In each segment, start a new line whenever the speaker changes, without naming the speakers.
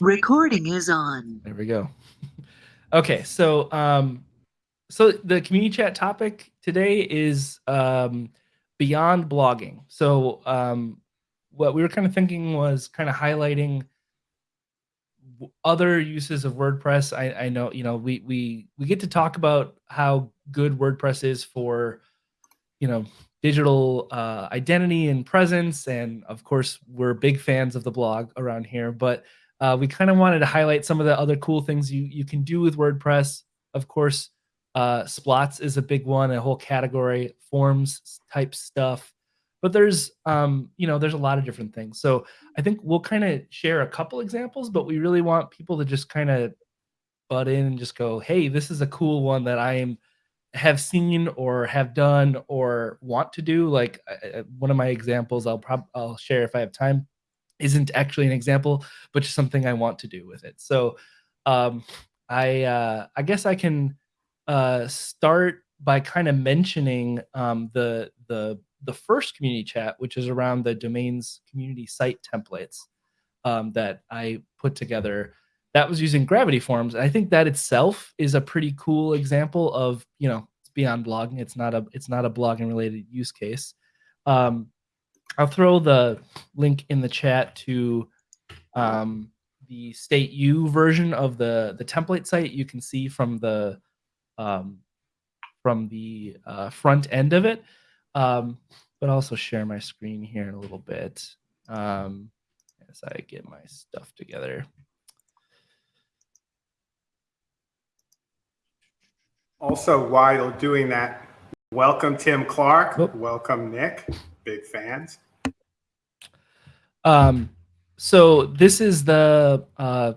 Recording is on.
There we go. Okay, so um, so the community chat topic today is um, beyond blogging. So um, what we were kind of thinking was kind of highlighting other uses of WordPress. I, I know you know we we we get to talk about how good WordPress is for you know digital uh, identity and presence, and of course we're big fans of the blog around here. But uh, we kind of wanted to highlight some of the other cool things you you can do with WordPress. Of course, uh, Splots is a big one, a whole category, forms type stuff. But there's, um, you know, there's a lot of different things. So I think we'll kind of share a couple examples, but we really want people to just kind of butt in and just go, hey, this is a cool one that I am have seen or have done or want to do. Like uh, uh one of my examples, I'll probably I'll share if I have time, isn't actually an example, but just something I want to do with it. So um, I uh, I guess I can uh, start by kind of mentioning um, the the the first community chat, which is around the domains community site templates um, that I put together. That was using Gravity Forms. I think that itself is a pretty cool example of you know it's beyond blogging. It's not a it's not a blogging related use case. Um, I'll throw the link in the chat to um, the state U version of the the template site. You can see from the um, from the uh, front end of it. Um, but also share my screen here in a little bit um, as I get my stuff together.
Also, while doing that, welcome Tim Clark. Oh. Welcome Nick. Big fans.
Um, so this is the uh,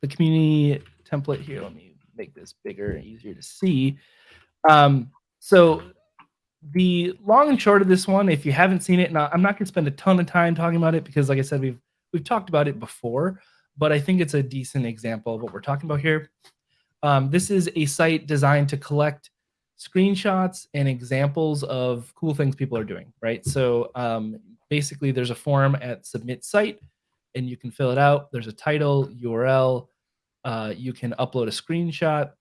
the community template here. Let me make this bigger and easier to see. Um, so the long and short of this one, if you haven't seen it, now I'm not going to spend a ton of time talking about it because, like I said, we've we've talked about it before, but I think it's a decent example of what we're talking about here. Um, this is a site designed to collect screenshots and examples of cool things people are doing, right? So um, basically, there's a form at submit site, and you can fill it out. There's a title, URL, uh, you can upload a screenshot.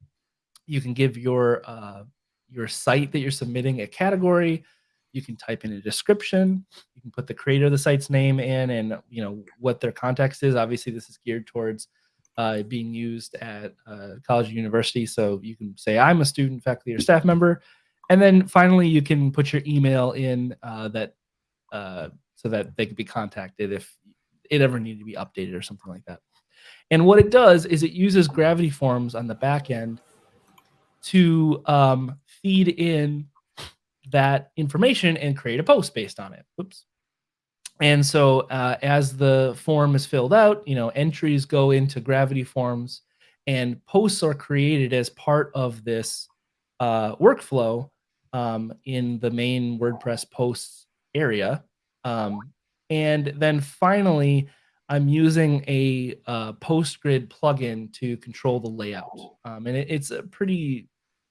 You can give your uh, your site that you're submitting a category. You can type in a description. You can put the creator of the site's name in and you know what their context is. Obviously, this is geared towards uh, being used at uh, college or university. So you can say I'm a student, faculty, or staff member, and then finally you can put your email in uh, that uh, so that they could be contacted if it ever needed to be updated or something like that. And what it does is it uses gravity forms on the back end to um, feed in that information and create a post based on it. Oops. And so uh, as the form is filled out, you know, entries go into gravity forms and posts are created as part of this uh, workflow um, in the main WordPress posts area. Um, and then finally, I'm using a uh, PostGrid plugin to control the layout. Um, and it, it's a pretty,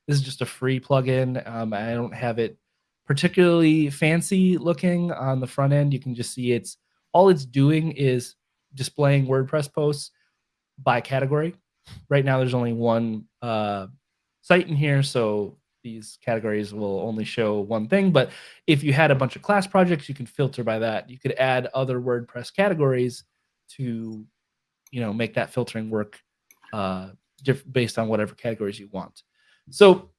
this is just a free plugin. Um, I don't have it particularly fancy looking on the front end. You can just see it's, all it's doing is displaying WordPress posts by category. Right now, there's only one uh, site in here, so these categories will only show one thing. But if you had a bunch of class projects, you can filter by that. You could add other WordPress categories to you know make that filtering work uh, based on whatever categories you want. So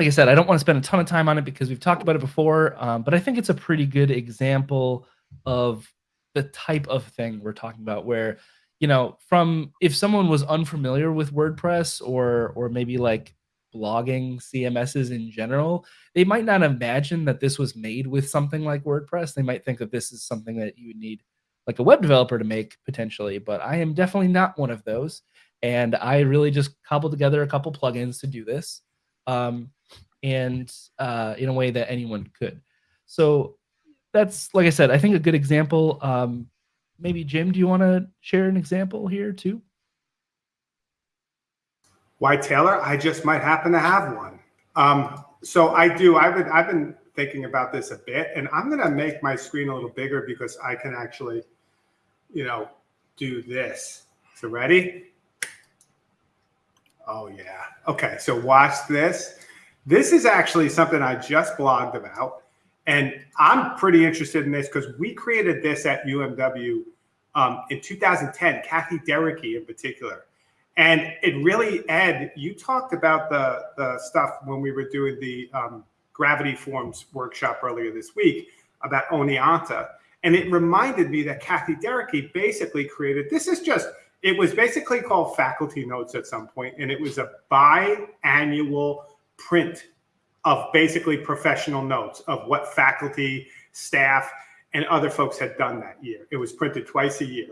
like I said, I don't want to spend a ton of time on it because we've talked about it before, um, but I think it's a pretty good example of the type of thing we're talking about where you know from if someone was unfamiliar with WordPress or or maybe like blogging CMSs in general, they might not imagine that this was made with something like WordPress. They might think that this is something that you would need like a web developer to make potentially, but I am definitely not one of those. And I really just cobbled together a couple plugins to do this, um, and uh, in a way that anyone could. So that's like I said, I think a good example. Um, maybe Jim, do you want to share an example here too?
Why Taylor? I just might happen to have one. Um, so I do. I've been I've been thinking about this a bit, and I'm going to make my screen a little bigger because I can actually, you know, do this. So ready? Oh yeah. Okay, so watch this. This is actually something I just blogged about, and I'm pretty interested in this because we created this at UMW um, in 2010. Cathy Derecki in particular, and it really Ed, you talked about the the stuff when we were doing the um, gravity forms workshop earlier this week about Oneonta, and it reminded me that Cathy Derecki basically created. This is just it was basically called faculty notes at some point and it was a biannual print of basically professional notes of what faculty staff and other folks had done that year. It was printed twice a year.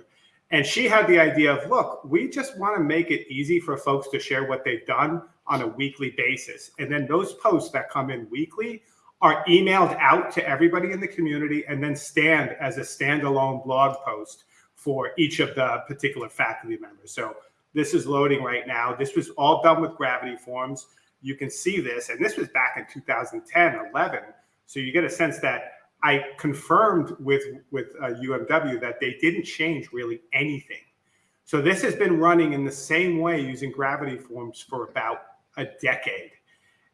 And she had the idea of look we just want to make it easy for folks to share what they've done on a weekly basis. And then those posts that come in weekly are emailed out to everybody in the community and then stand as a standalone blog post for each of the particular faculty members. So this is loading right now. This was all done with gravity forms. You can see this, and this was back in 2010, 11. So you get a sense that I confirmed with with uh, UMW that they didn't change really anything. So this has been running in the same way using gravity forms for about a decade.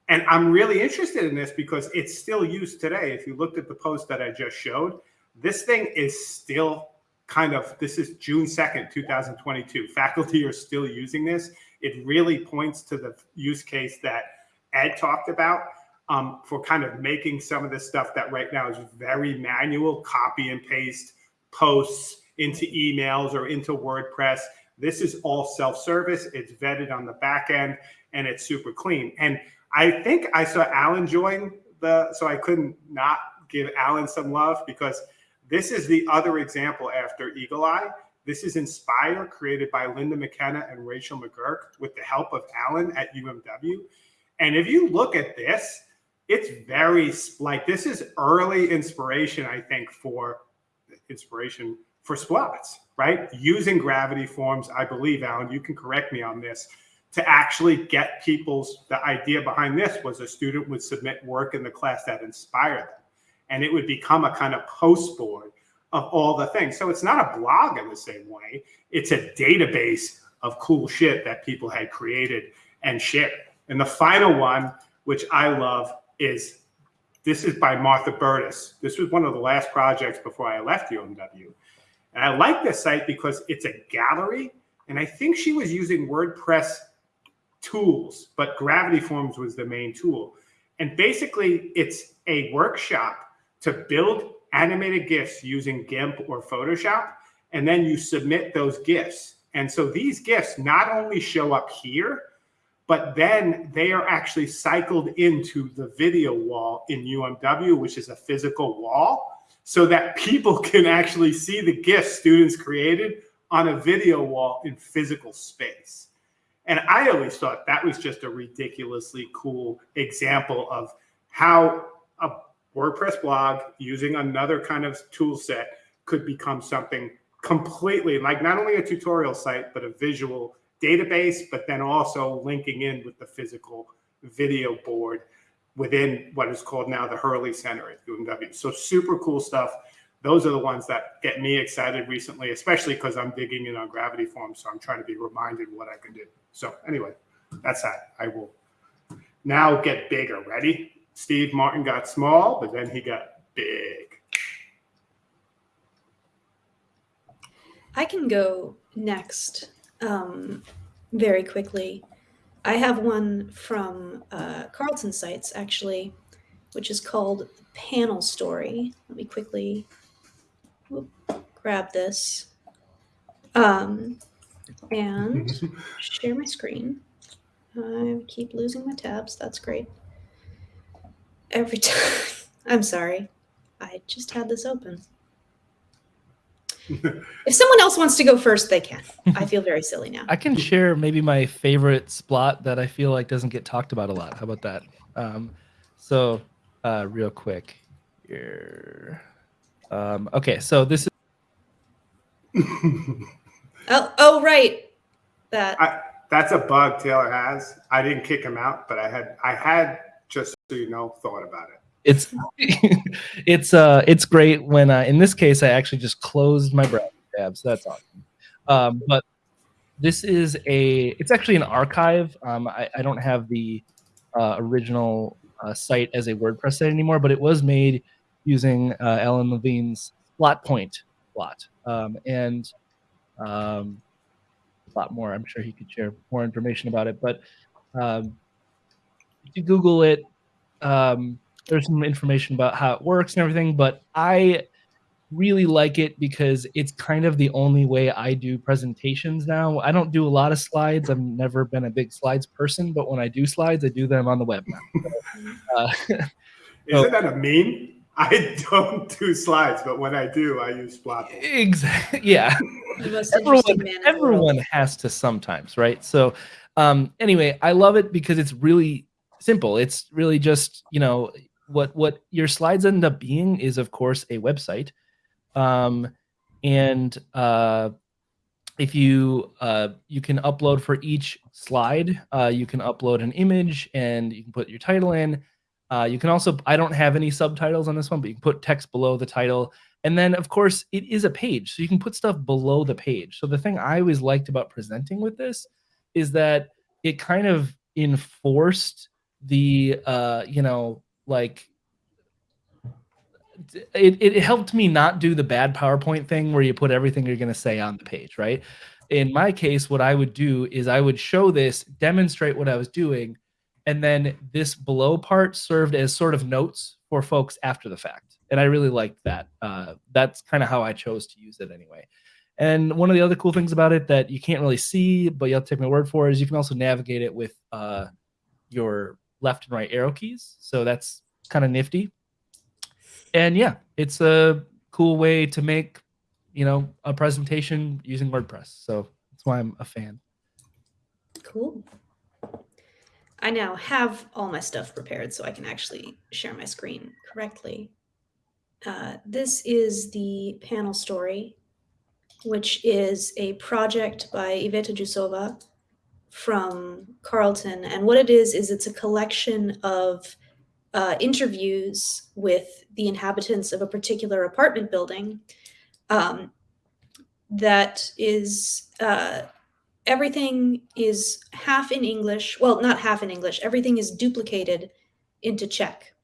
And I'm really interested in this because it's still used today. If you looked at the post that I just showed, this thing is still kind of this is June 2nd, 2022. Faculty are still using this. It really points to the use case that Ed talked about um, for kind of making some of the stuff that right now is very manual, copy and paste posts into emails or into WordPress. This is all self-service. It's vetted on the back end and it's super clean. And I think I saw Alan join the, so I couldn't not give Alan some love because this is the other example after Eagle Eye. This is Inspire, created by Linda McKenna and Rachel McGurk with the help of Alan at UMW. And if you look at this, it's very like this is early inspiration, I think, for inspiration for splots, right? Using gravity forms, I believe, Alan, you can correct me on this, to actually get people's the idea behind this was a student would submit work in the class that inspired them and it would become a kind of post board of all the things. So it's not a blog in the same way. It's a database of cool shit that people had created and shared. And the final one, which I love, is this is by Martha Burtis. This was one of the last projects before I left UMW. And I like this site because it's a gallery. And I think she was using WordPress tools, but Gravity Forms was the main tool. And basically, it's a workshop to build animated GIFs using GIMP or Photoshop, and then you submit those GIFs. And so these GIFs not only show up here, but then they are actually cycled into the video wall in UMW, which is a physical wall, so that people can actually see the GIFs students created on a video wall in physical space. And I always thought that was just a ridiculously cool example of how WordPress blog using another kind of tool set could become something completely like not only a tutorial site, but a visual database, but then also linking in with the physical video board within what is called now the Hurley Center at UMW. So super cool stuff. Those are the ones that get me excited recently, especially because I'm digging in on gravity forms. So I'm trying to be reminded what I can do. So anyway, that's that. I will now get bigger. Ready? Steve Martin got small, but then he got big.
I can go next um, very quickly. I have one from uh, Carleton Sites, actually, which is called Panel Story. Let me quickly whoop, grab this um, and share my screen. I keep losing my tabs. That's great every time. I'm sorry. I just had this open. if someone else wants to go first, they can. I feel very silly now.
I can share maybe my favorite spot that I feel like doesn't get talked about a lot. How about that? Um, so, uh, real quick here. Um, okay, so this is.
oh, oh, right. That.
I, that's a bug Taylor has. I didn't kick him out, but I had I had just so you know thought about it.
It's it's uh it's great when uh, in this case I actually just closed my browser tab, so that's awesome. Um, but this is a. It's actually an archive. Um, I, I don't have the uh, original uh, site as a WordPress site anymore, but it was made using uh, Alan Levine's Plot Point plot, um, and um, a lot more. I'm sure he could share more information about it. But um, if you Google it, um, there's some information about how it works and everything. But I really like it because it's kind of the only way I do presentations now. I don't do a lot of slides. I've never been a big slides person, but when I do slides, I do them on the web now. uh,
Isn't that a meme? I don't do slides, but when I do, I use Splot.
exactly. Yeah.
The most interesting
everyone,
man in the world.
everyone has to sometimes, right? So, um, anyway, I love it because it's really simple. It's really just you know what what your slides end up being is of course a website, um, and uh, if you uh, you can upload for each slide, uh, you can upload an image and you can put your title in. Uh, you can also I don't have any subtitles on this one, but you can put text below the title. And then, of course, it is a page, so you can put stuff below the page. So the thing I always liked about presenting with this is that it kind of enforced the, uh, you know, like it, it helped me not do the bad PowerPoint thing where you put everything you're going to say on the page, right? In my case, what I would do is I would show this, demonstrate what I was doing, and then this below part served as sort of notes for folks after the fact. And i really liked that. Uh, that's kind of how i chose to use it anyway. And one of the other cool things about it that you can't really see but you'll take my word for it is you can also navigate it with uh, your left and right arrow keys so that's kind of nifty and yeah it's a cool way to make you know a presentation using wordpress so that's why i'm a fan
Cool. I now have all my stuff prepared so I can actually share my screen correctly. Uh, this is the panel story, which is a project by Iveta Jusova from Carleton. And what it is, is it's a collection of uh, interviews with the inhabitants of a particular apartment building um, that is uh, everything is half in English. Well, not half in English. Everything is duplicated into Czech,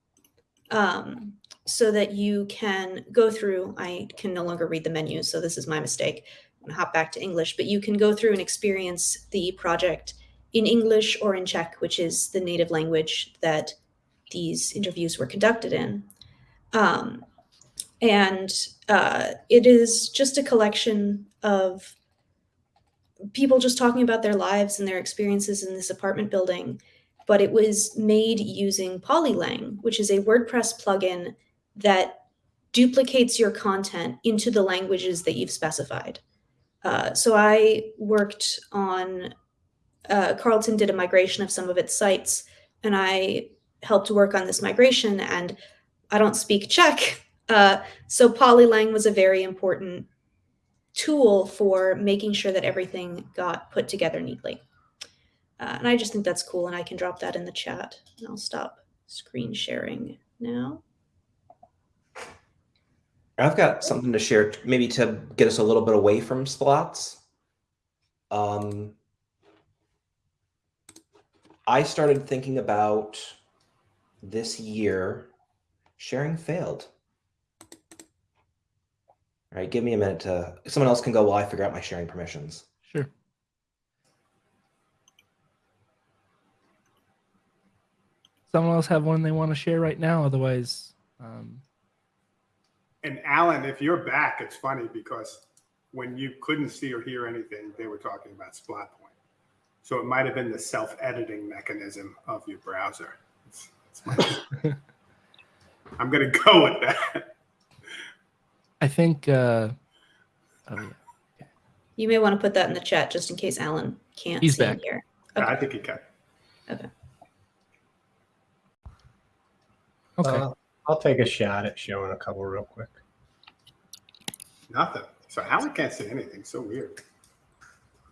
um, so that you can go through. I can no longer read the menu, so this is my mistake. Hop back to English, but you can go through and experience the project in English or in Czech, which is the native language that these interviews were conducted in. Um, and uh, it is just a collection of people just talking about their lives and their experiences in this apartment building. But it was made using Polylang, which is a WordPress plugin that duplicates your content into the languages that you've specified. Uh, so I worked on, uh, Carleton did a migration of some of its sites, and I helped work on this migration. And I don't speak Czech, uh, so Polylang was a very important tool for making sure that everything got put together neatly. Uh, and I just think that's cool, and I can drop that in the chat. And I'll stop screen sharing now.
I've got something to share, maybe to get us a little bit away from splots. Um, I started thinking about this year sharing failed. All right, give me a minute to. Someone else can go while I figure out my sharing permissions.
Sure. Someone else have one they want to share right now? Otherwise, um,
And Alan, if you're back, it's funny because when you couldn't see or hear anything, they were talking about Splot Point. So it might have been the self-editing mechanism of your browser. It's, it's I'm going to go with that.
I think. Uh, oh yeah.
You may want to put that in the chat just in case Alan can't
He's
see
back.
here.
I think he can.
Okay.
Uh, I'll take a shot at showing a couple real quick.
Nothing. So Alan can't see anything. So weird.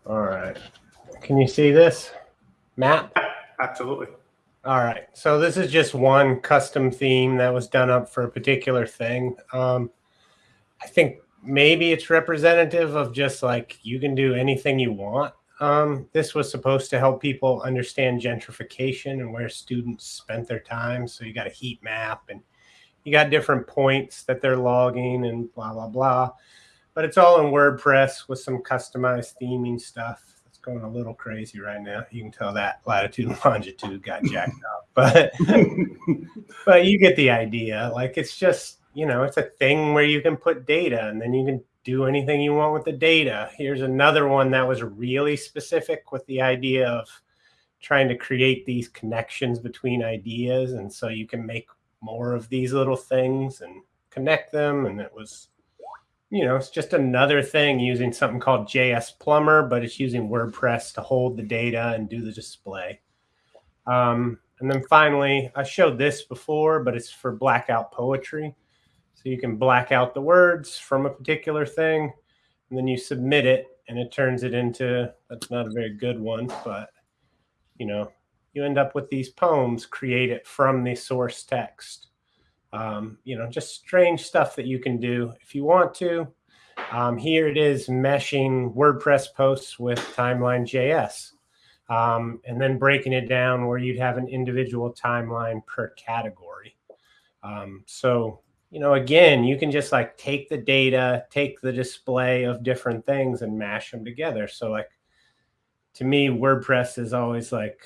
All right. Can you see this map?
Absolutely.
All right. So this is just one custom theme that was done up for a particular thing. Um, I think maybe it's representative of just like you can do anything you want. Um, this was supposed to help people understand gentrification and where students spent their time. So you got a heat map and you got different points that they're logging and blah, blah, blah. But it's all in WordPress with some customized theming stuff. It's going a little crazy right now. You can tell that latitude and longitude got jacked up. But but you get the idea. Like it's just, you know, it's a thing where you can put data and then you can do anything you want with the data. Here's another one that was really specific with the idea of trying to create these connections between ideas. And so you can make more of these little things and connect them. And it was, you know, it's just another thing using something called JS Plumber, but it's using WordPress to hold the data and do the display. Um, and then finally, I showed this before, but it's for blackout poetry. So you can black out the words from a particular thing, and then you submit it, and it turns it into that's not a very good one, but you know, you end up with these poems created from the source text. Um, you know, just strange stuff that you can do if you want to. Um, here it is meshing WordPress posts with Timeline.js. Um, and then breaking it down where you'd have an individual timeline per category. Um, so you know, again, you can just like take the data, take the display of different things and mash them together. So like to me, WordPress is always like,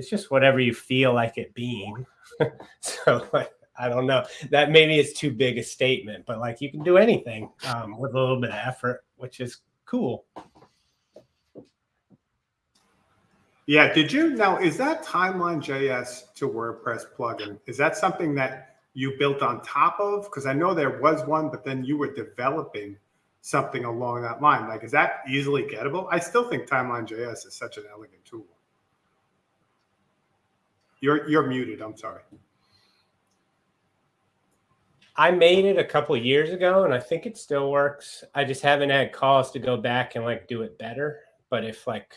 it's just whatever you feel like it being. so I don't know that maybe it's too big a statement, but like you can do anything um, with a little bit of effort, which is cool.
Yeah. Did you now? Is that Timeline JS to WordPress plugin? Is that something that you built on top of? Because I know there was one, but then you were developing something along that line. Like, is that easily gettable? I still think Timeline JS is such an elegant tool. You're you're muted. I'm sorry.
I made it a couple years ago and I think it still works. I just haven't had calls to go back and like do it better. But if like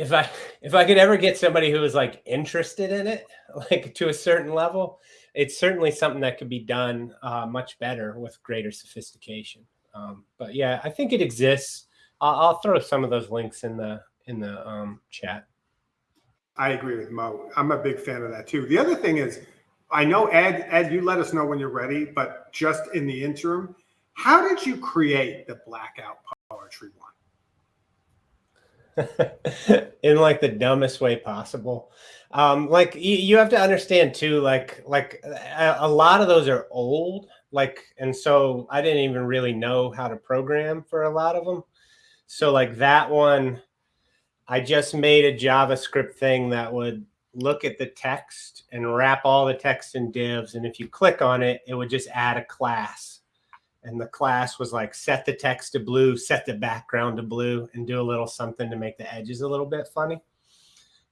if I if I could ever get somebody who was like interested in it, like to a certain level, it's certainly something that could be done uh, much better with greater sophistication. Um, but yeah, I think it exists. I'll, I'll, throw some of those links in the in the um, chat.
I agree with Mo. I'm a big fan of that too. The other thing is, I know Ed. Ed, you let us know when you're ready. But just in the interim, how did you create the blackout poetry one?
in like the dumbest way possible. Um, like you, you have to understand too, like like a, a, lot of those are old, like, and so I didn't even really know how to program for a lot of them. So like that one, I just made a JavaScript thing that would look at the text and wrap all the text in divs. And if you click on it, it would just add a class and the class was like set the text to blue, set the background to blue, and do a little something to make the edges a little bit funny.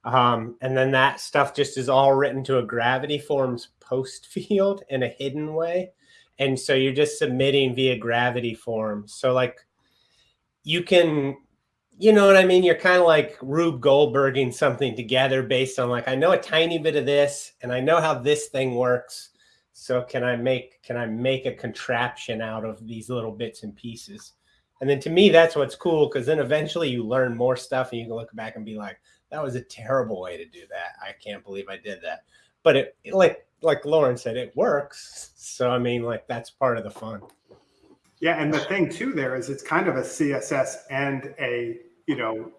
Um, and then that stuff just is all written to a gravity forms post field in a hidden way. And so you're just submitting via gravity forms. So like you can, you know what I mean? You're kind of like Rube Goldberging something together based on like, I know a tiny bit of this and I know how this thing works so can I make can I make a contraption out of these little bits and pieces? And then to me, that's what's cool because then eventually you learn more stuff and you can look back and be like, that was a terrible way to do that. I can't believe I did that. But it like like Lauren said, it works. So I mean, like that's part of the fun.
Yeah, and the thing too there is it's kind of a CSS and a you know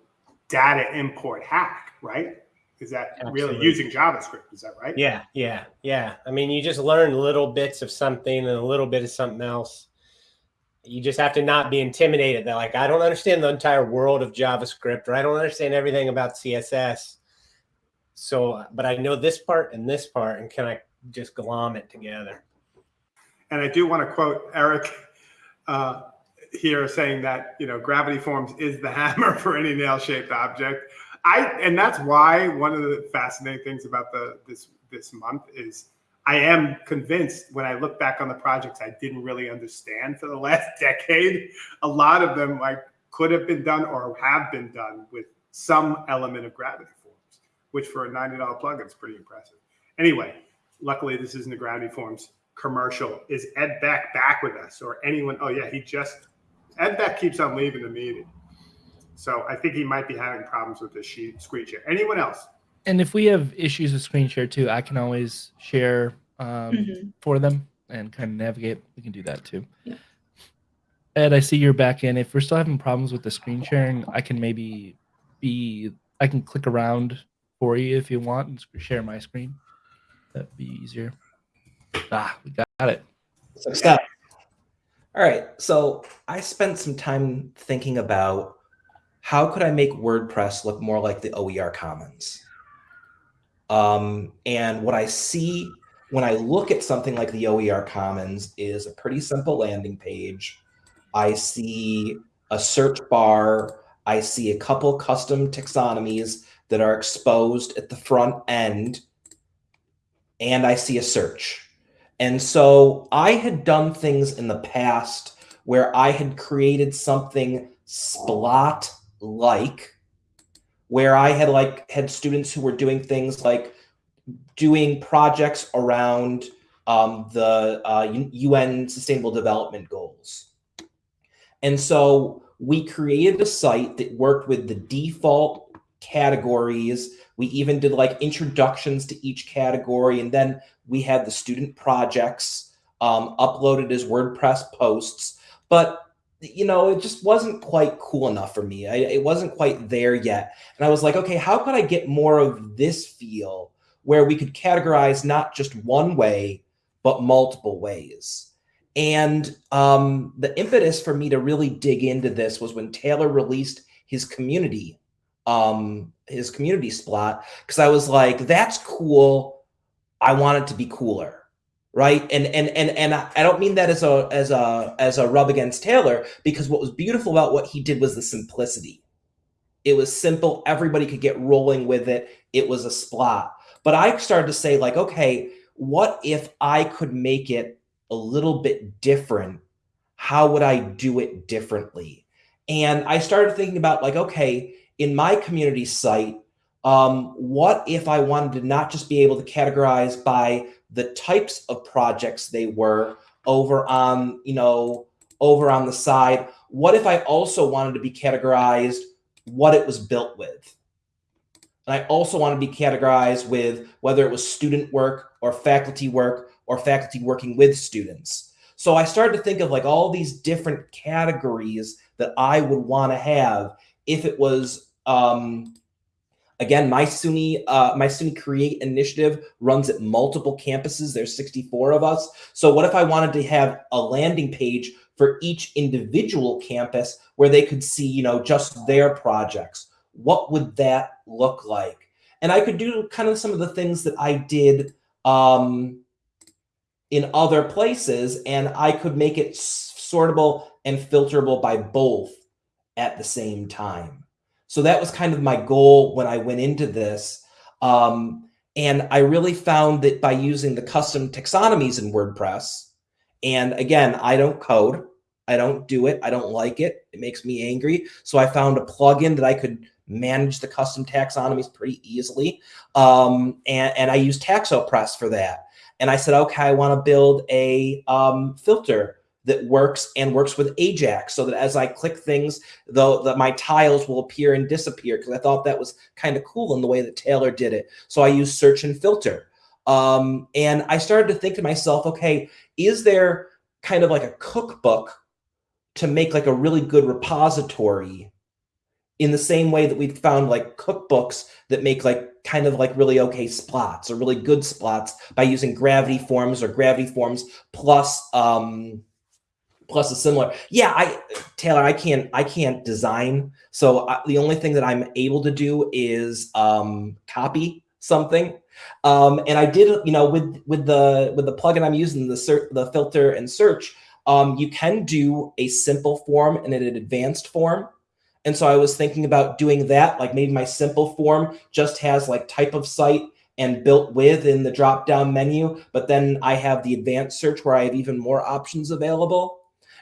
data import hack, right? Is that Absolutely. really using JavaScript? Is that right?
Yeah, yeah, yeah. I mean, you just learn little bits of something and a little bit of something else. You just have to not be intimidated that like, I don't understand the entire world of JavaScript or I don't understand everything about CSS. So, but I know this part and this part and can I just glom it together?
And I do want to quote Eric uh, here saying that, you know, gravity forms is the hammer for any nail shaped object. I and that's why one of the fascinating things about the this this month is I am convinced when I look back on the projects I didn't really understand for the last decade, a lot of them like could have been done or have been done with some element of gravity forms, which for a $90 plugin is pretty impressive. Anyway, luckily this isn't a gravity forms commercial. Is Ed Beck back with us or anyone? Oh yeah, he just Ed Beck keeps on leaving the meeting. So I think he might be having problems with the sheet screen share. Anyone else?
And if we have issues with screen share too, I can always share um,
Mhm.
for them and kind of navigate. We can do that too.
Yeah.
Ed, I see you're back in. If we're still having problems with the screen sharing, I can maybe be I can click around for you if you want and share my screen. That'd be easier. Ah, we got it.
Success. All right. So I spent some time thinking about how could I make WordPress look more like the OER Commons. Um, and what I see when I look at something like the OER Commons is a pretty simple landing page. I see a search bar. I see a couple custom taxonomies that are exposed at the front end. And I see a search. And so I had done things in the past where I had created something splot like where I had like had students who were doing things like doing projects around um, the uh, UN Sustainable Development Goals. And so we created a site that worked with the default categories. We even did like introductions to each category. And then we had the student projects um, uploaded as WordPress posts. But you know, it just wasn't quite cool enough for me. I, it wasn't quite there yet. And I was like, okay, how could I get more of this feel where we could categorize not just one way, but multiple ways? And um, the impetus for me to really dig into this was when Taylor released his community, um, his community splot, because I was like, that's cool. I want it to be cooler. Right? And and and and i don't mean that as a as a as a rub against taylor because what was beautiful about what he did was the simplicity. It was simple. Everybody could get rolling with it. It was a splot but i started to say like okay what if i could make it a little bit different? How would i do it differently? And i started thinking about like okay in my community site um, what if i wanted to not just be able to categorize by the types of projects they were over on, you know, over on the side. What if I also wanted to be categorized what it was built with? And I also want to be categorized with whether it was student work or faculty work or faculty working with students. So I started to think of like all these different categories that I would want to have if it was um, Again, my SUNY, uh, my SUNY Create initiative runs at multiple campuses. There's 64 of us. So what if I wanted to have a landing page for each individual campus where they could see, you know, just their projects? What would that look like? And I could do kind of some of the things that I did um, in other places, and I could make it sortable and filterable by both at the same time. So that was kind of my goal when I went into this. Um, and I really found that by using the custom taxonomies in WordPress, and again, I don't code, I don't do it, I don't like it, it makes me angry. So I found a plugin that I could manage the custom taxonomies pretty easily. Um, and, and I use TaxoPress for that. And I said, okay, I want to build a um, filter that works and works with Ajax so that as I click things, though that my tiles will appear and disappear because I thought that was kind of cool in the way that Taylor did it. So I use search and filter. Um, and I started to think to myself, okay, is there kind of like a cookbook to make like a really good repository in the same way that we found like cookbooks that make like kind of like really okay splots or really good splots by using gravity forms or gravity forms plus um, plus a similar. Yeah i taylor i can't i can't design. So I, the only thing that i'm able to do is um copy something. Um and i did you know with with the with the plugin i'm using the search the filter and search um you can do a simple form and an advanced form. And so i was thinking about doing that like maybe my simple form just has like type of site and built with in the drop down menu but then i have the advanced search where i have even more options available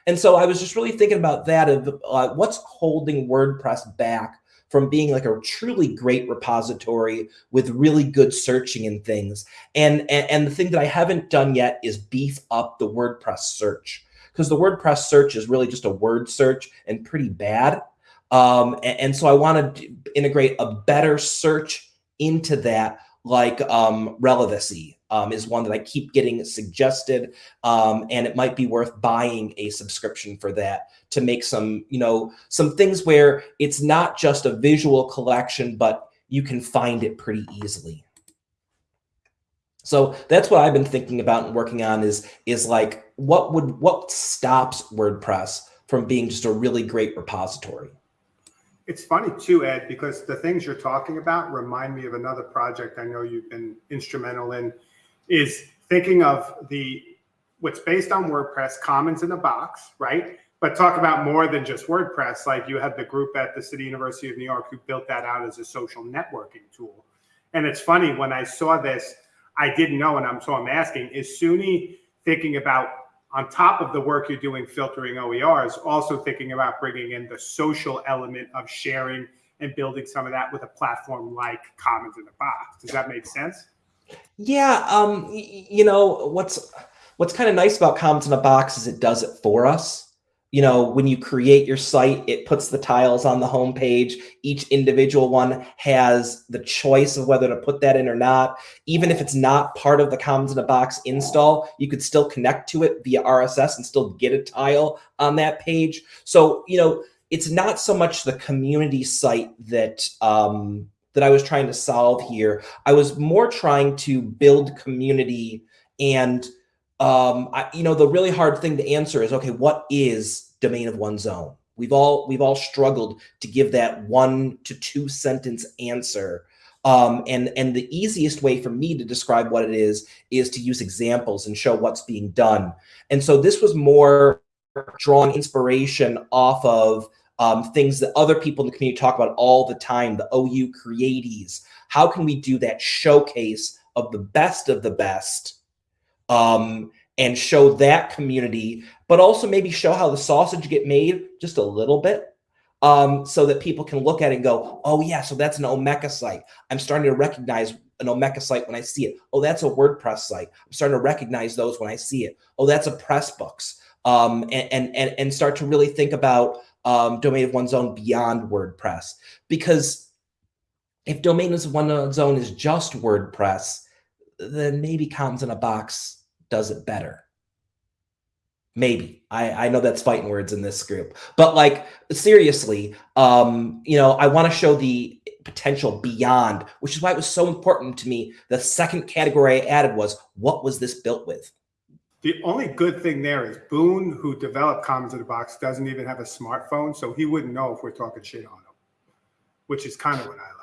and so I was just really thinking about that of uh, what's holding WordPress back from being like a truly great repository with really good searching and things. And, and, and the thing that I haven't done yet is beef up the WordPress search because the WordPress search is really just a word search and pretty bad. Um, a- and, so I want to integrate a better search into that, like um, Relevanssi um, is one that I keep getting suggested, um, and it might be worth buying a subscription for that to make some, you know, some things where it's not just a visual collection, but you can find it pretty easily. So that's what I've been thinking about and working on is is like what would what stops WordPress from being just a really great repository.
It's funny too, Ed, because the things you're talking about remind me of another project I know you've been instrumental in, is thinking of the what's based on WordPress, Commons in a Box, right? But talk about more than just WordPress. Like you had the group at the City University of New York who built that out as a social networking tool. And it's funny when I saw this, I didn't know, and I'm so I'm asking, is SUNY thinking about on top of the work you're doing filtering OERs, also thinking about bringing in the social element of sharing and building some of that with a platform like Commons in the Box. Does that make sense?
Yeah, um, you know what's what's kind of nice about Commons in a Box is it does it for us. You know, when you create your site, it puts the tiles on the home page. Each individual one has the choice of whether to put that in or not. Even if it's not part of the Commons in a Box install, you could still connect to it via RSS and still get a tile on that page. So, you know, it's not so much the community site that um, that I was trying to solve here. I was more trying to build community and um, I, you know, the really hard thing to answer is, okay, what is domain of one's own? We've all we've all struggled to give that one to two sentence answer. Um, and and the easiest way for me to describe what it is is to use examples and show what's being done. And so this was more drawing inspiration off of um, things that other people in the community talk about all the time, the OU creaties. How can we do that showcase of the best of the best um, and show that community, but also maybe show how the sausage get made just a little bit um, so that people can look at it and go, oh yeah, so that's an Omeka site. I'm starting to recognize an Omeka site when I see it. Oh, that's a WordPress site. I'm starting to recognize those when I see it. Oh, that's a Pressbooks. Um, and, and, and, start to really think about um, domain of one's own beyond WordPress. Because if domain of one's own is just WordPress, then maybe Commons in a Box does it better. Maybe I, I know that's fighting words in this group, but like seriously, um, you know, I want to show the potential beyond, which is why it was so important to me. The second category I added was what was this built with?
The only good thing there is Boone, who developed Commons in the Box, doesn't even have a smartphone, so he wouldn't know if we're talking shit on him, which is kind of what I like.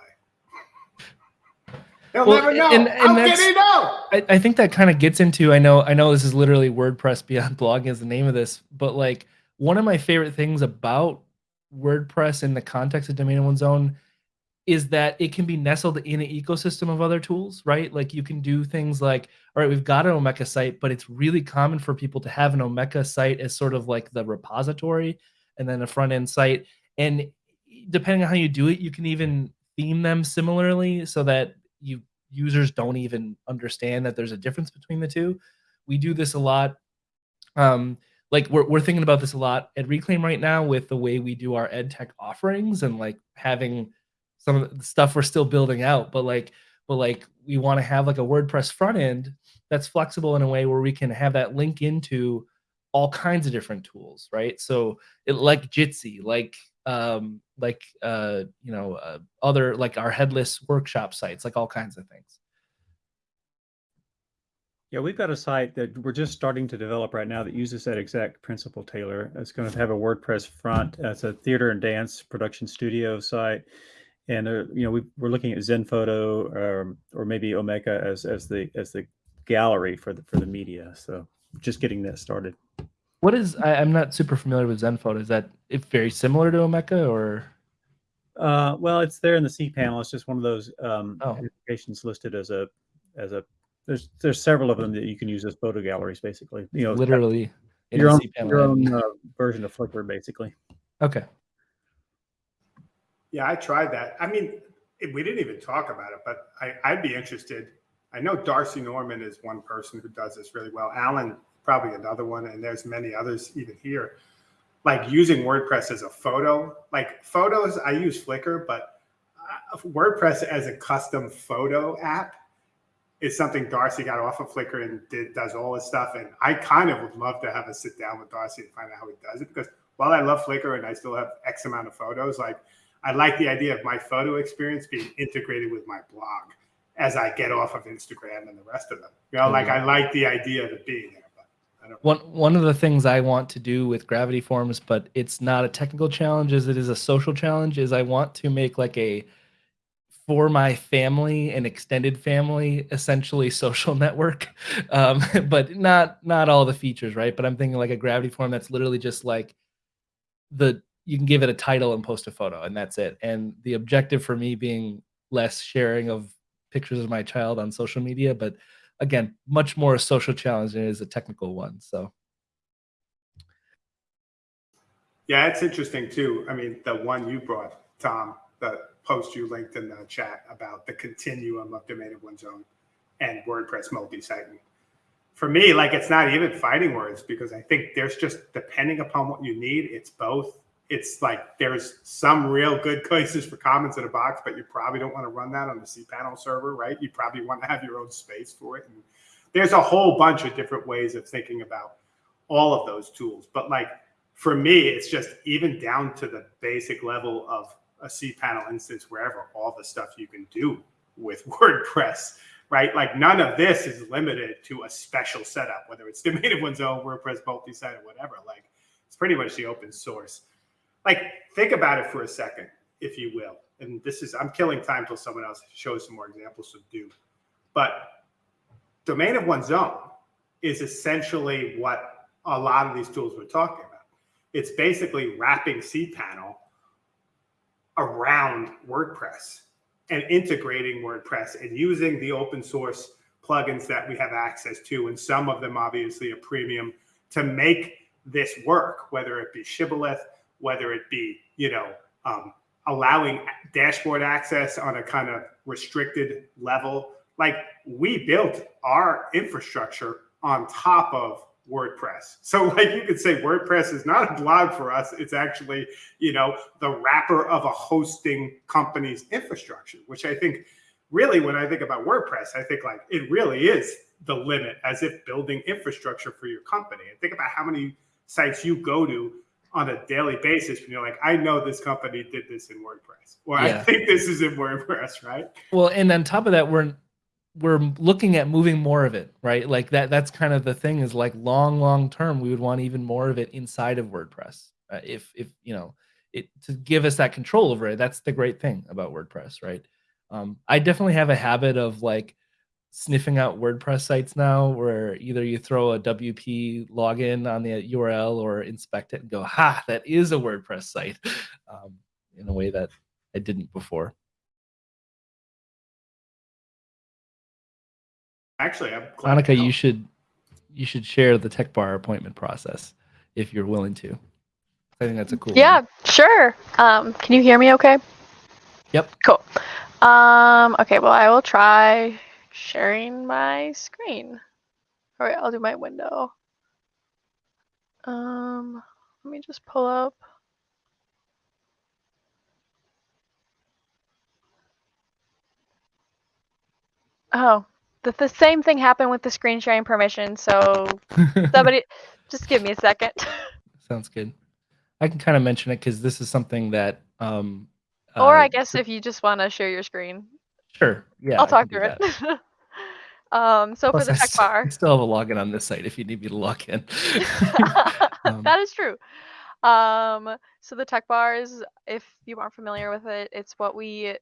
He'll
Well,
never know.
and- and
How can know?
I, I think that kind of gets into I know I know this is literally WordPress Beyond Blogging is the name of this, but like one of my favorite things about WordPress in the context of domain of one's own is that it can be nestled in an ecosystem of other tools, right? Like you can do things like, all right, we've got an Omeka site, but it's really common for people to have an Omeka site as sort of like the repository and then a front end site. And depending on how you do it, you can even theme them similarly so that you users don't even understand that there's a difference between the two. We do this a lot. Um, like we're, we're thinking about this a lot at Reclaim right now with the way we do our ed tech offerings and like having some of the stuff we're still building out, but like, but like we want to have like a WordPress front end that's flexible in a way where we can have that link into all kinds of different tools, right? So it like Jitsi, like um, like uh, you know uh, other like our headless workshop sites, like all kinds of things.
Yeah, we've got a site that we're just starting to develop right now that uses that exact principle, Taylor. It's going to have a WordPress front. It's a theater and dance production studio site. And, uh, you know, we, we're looking at ZenPhoto um, or maybe Omeka as, as the as the gallery for the for the media. So just getting that started.
What is I, I'm not super familiar with ZenPhoto. Is that it very similar to Omeka or
Uh, well, it's there in the cPanel. It's just one of those um,
Oh.
applications listed as a as a there's there's several of them that you can use as photo galleries, basically. You know,
literally in
your
the
own,
cPanel
your own uh, version of Flickr, basically.
Okay.
Yeah, I tried that. I mean, it- we didn't even talk about it, but I, I'd be interested. I know D'Arcy Norman is one person who does this really well. Alan, probably another one, and there's many others even here. like using WordPress as a photo, like photos, I use Flickr, but uh, WordPress as a custom photo app is something D'Arcy got off of Flickr and did, does all this stuff. And I kind of would love to have a sit down with D'Arcy and find out how he does it because while I love Flickr and I still have X amount of photos, like I like the idea of my photo experience being integrated with my blog as I get off of Instagram and the rest of them. You know, like I like the idea of it being there.
One one of the things I want to do with Gravity Forms, but it's not a technical challenge, as it is a social challenge, is I want to make like a for my family and extended family essentially social network. Um, but not not all the features right? But i'm thinking like a gravity form that's literally just like the you can give it a title and post a photo and that's it. And the objective for me being less sharing of pictures of my child on social media but again much more a social challenge than it is a technical one so
Yeah, it's interesting too. I mean, the one you brought, Tom, the post you linked in the chat about the continuum of domain of one's own and WordPress multi-site. For me, like it's not even fighting words because I think there's just depending upon what you need, it's both. It's like there's some real good places for comments in a box, but you probably don't want to run that on the cPanel server, right? You probably want to have your own space for it. And there's a whole bunch of different ways of thinking about all of those tools. But like for me, it's just even down to the basic level of a cPanel instance, wherever all the stuff you can do with WordPress, right? Like none of this is limited to a special setup, whether it's domain of one's own, WordPress multi-site, or whatever. Like it's pretty much the open source. Like think about it for a second, if you will. And this is I'm killing time till someone else shows some more examples to do. But domain of one's own is essentially what a lot of these tools we're talking about. It's basically wrapping cPanel around WordPress and integrating WordPress and using the open source plugins that we have access to, and some of them obviously a premium to make this work, whether it be Shibboleth, whether it be, you know, um, allowing dashboard access on a kind of restricted level. Like we built our infrastructure on top of WordPress. So like you could say WordPress is not a blog for us. It's actually, you know, the wrapper of a hosting company's infrastructure, which I think really when I think about WordPress, I think like it really is the limit as if building infrastructure for your company. And think about how many sites you go to on a daily basis when you're like, I know this company did this in WordPress, or I think this is in WordPress, right?
Well, and on top of that, we're we're looking at moving more of it, right? Like that. That's kind of the thing. Is like long, long term, we would want even more of it inside of WordPress. Uh, if if you know it to give us that control over it. That's the great thing about WordPress, right? Um, I definitely have a habit of like sniffing out WordPress sites now, where either you throw a WP login on the URL or inspect it and go, "Ha, that is a WordPress site," um, in a way that I didn't before.
Actually, I'm glad
Monica, you should you should share the tech bar appointment process if you're willing to. I think that's a cool.
Yeah,
one.
sure. Um, can you hear me okay?
Yep.
Cool. Um, okay, well, I will try sharing my screen. All right, I'll do my window. Um, let me just pull up. Oh, the, the same thing happened with the screen sharing permission. So somebody, just give me a second.
Sounds good. I can kind of mention it because this is something that. Um,
or
uh,
I guess if you just want to share your screen,
Sure. Yeah.
I'll
I
talk
can
through it. um, so
Plus,
for the
I
tech
st-
bar,
I still have a login on this site if you need me to log in. Um,
that is true. Um, so the tech bars, if you aren't familiar with it, it's what we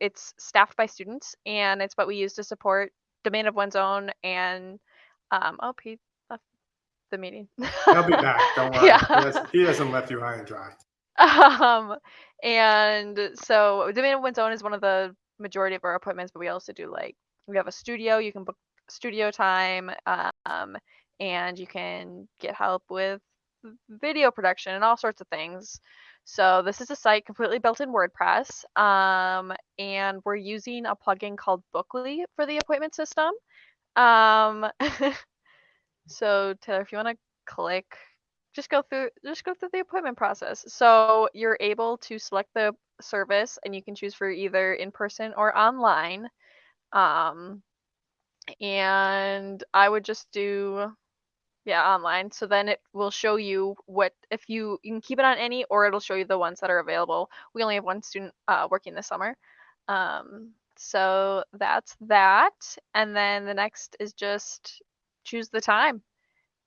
it's staffed by students and it's what we use to support domain of one's own and um oh Pete left the meeting.
He'll be back. Don't worry.
Yeah.
He, hasn't, he hasn't left you high and dry.
um and so domain of one's own is one of the majority of our appointments but we also do like we have a studio you can book studio time um and you can get help with video production and all sorts of things so this is a site completely built in wordpress um and we're using a plugin called bookly for the appointment system um so taylor if you want to click just go through just go through the appointment process. So you're able to select the service and you can choose for either in person or online. Um, and I would just do yeah online. So then it will show you what if you you can keep it on any or it'll show you the ones that are available. We only have one student uh, working this summer. Um, so that's that. And then the next is just choose the time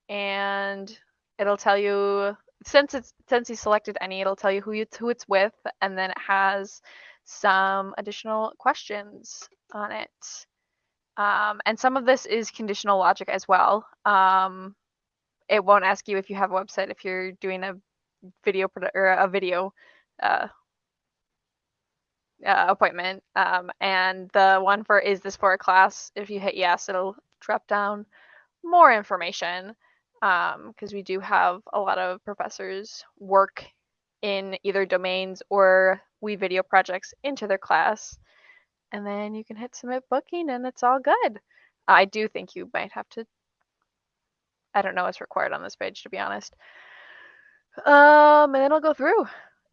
and it'll tell you since it's since you selected any it'll tell you who you who it's with and then it has some additional questions on it. Um, and some of this is conditional logic as well. Um, it won't ask you if you have a website if you're doing a video or a video uh, uh, appointment. Um, and the one for is this for a class? If you hit yes it'll drop down more information because we do have a lot of professors work in either domains or we video projects into their class. And then you can hit submit booking and it's all good. I do think you might have to i don't know what's required on this page to be honest. Um and then i'll go through.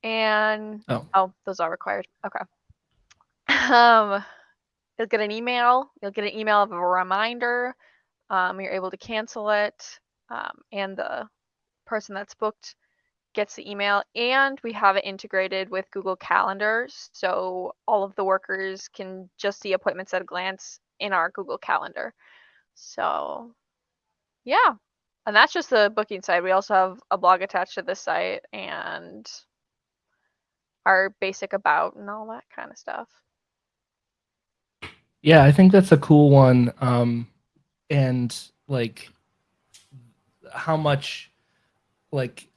And
Oh.
oh those are required. Okay. Um you'll get an email. You'll get an email of a reminder. Um, you're able to cancel it um, and the person that's booked gets the email and we have it integrated with google calendars so all of the workers can just see appointments at a glance in our google calendar so yeah and that's just the booking side we also have a blog attached to this site and our basic about and all that kind of stuff
Yeah, I think that's a cool one. Um, and like how much like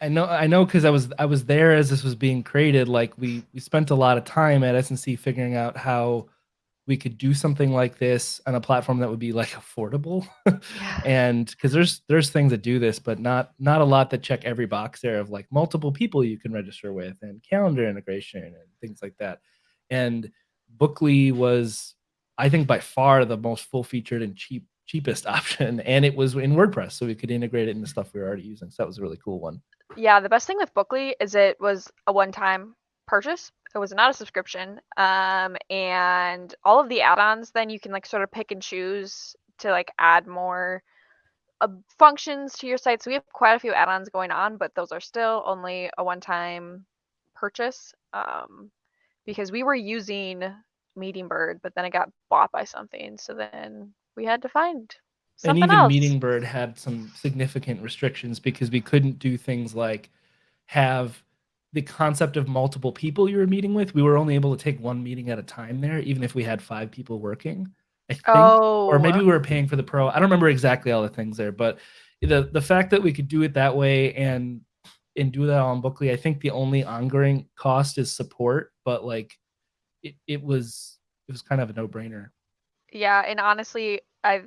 I know I know because I was I was there as this was being created. Like we we spent a lot of time at SNC figuring out how we could do something like this on a platform that would be like affordable.
yeah
and because there's there's things that do this, but not not a lot that check every box there of like multiple people you can register with and calendar integration and things like that. And Bookly was, I think, by far the most full featured and cheap cheapest option, and it was in WordPress, so we could integrate it into stuff we were already using. So that was a really cool one.
Yeah, the best thing with Bookly is it was a one-time purchase. It was not a subscription. Um, and all of the add-ons, then you can like sort of pick and choose to like add more uh, functions to your site. So we have quite a few add-ons going on, but those are still only a one-time purchase. Um, because we were using Meeting Bird, but then it got bought by something. So then we had to find
and
something
even
else.
Meeting Bird had some significant restrictions because we couldn't do things like have the concept of multiple people you were meeting with. We were only able to take one meeting at a time there, even if we had five people working. I think,
oh,
or maybe oh. we were paying for the pro. I don't remember exactly all the things there, but the the fact that we could do it that way and and do that on Bookly, I think the only ongoing cost is support, but like it, it was it was kind of a no brainer.
Yeah and honestly i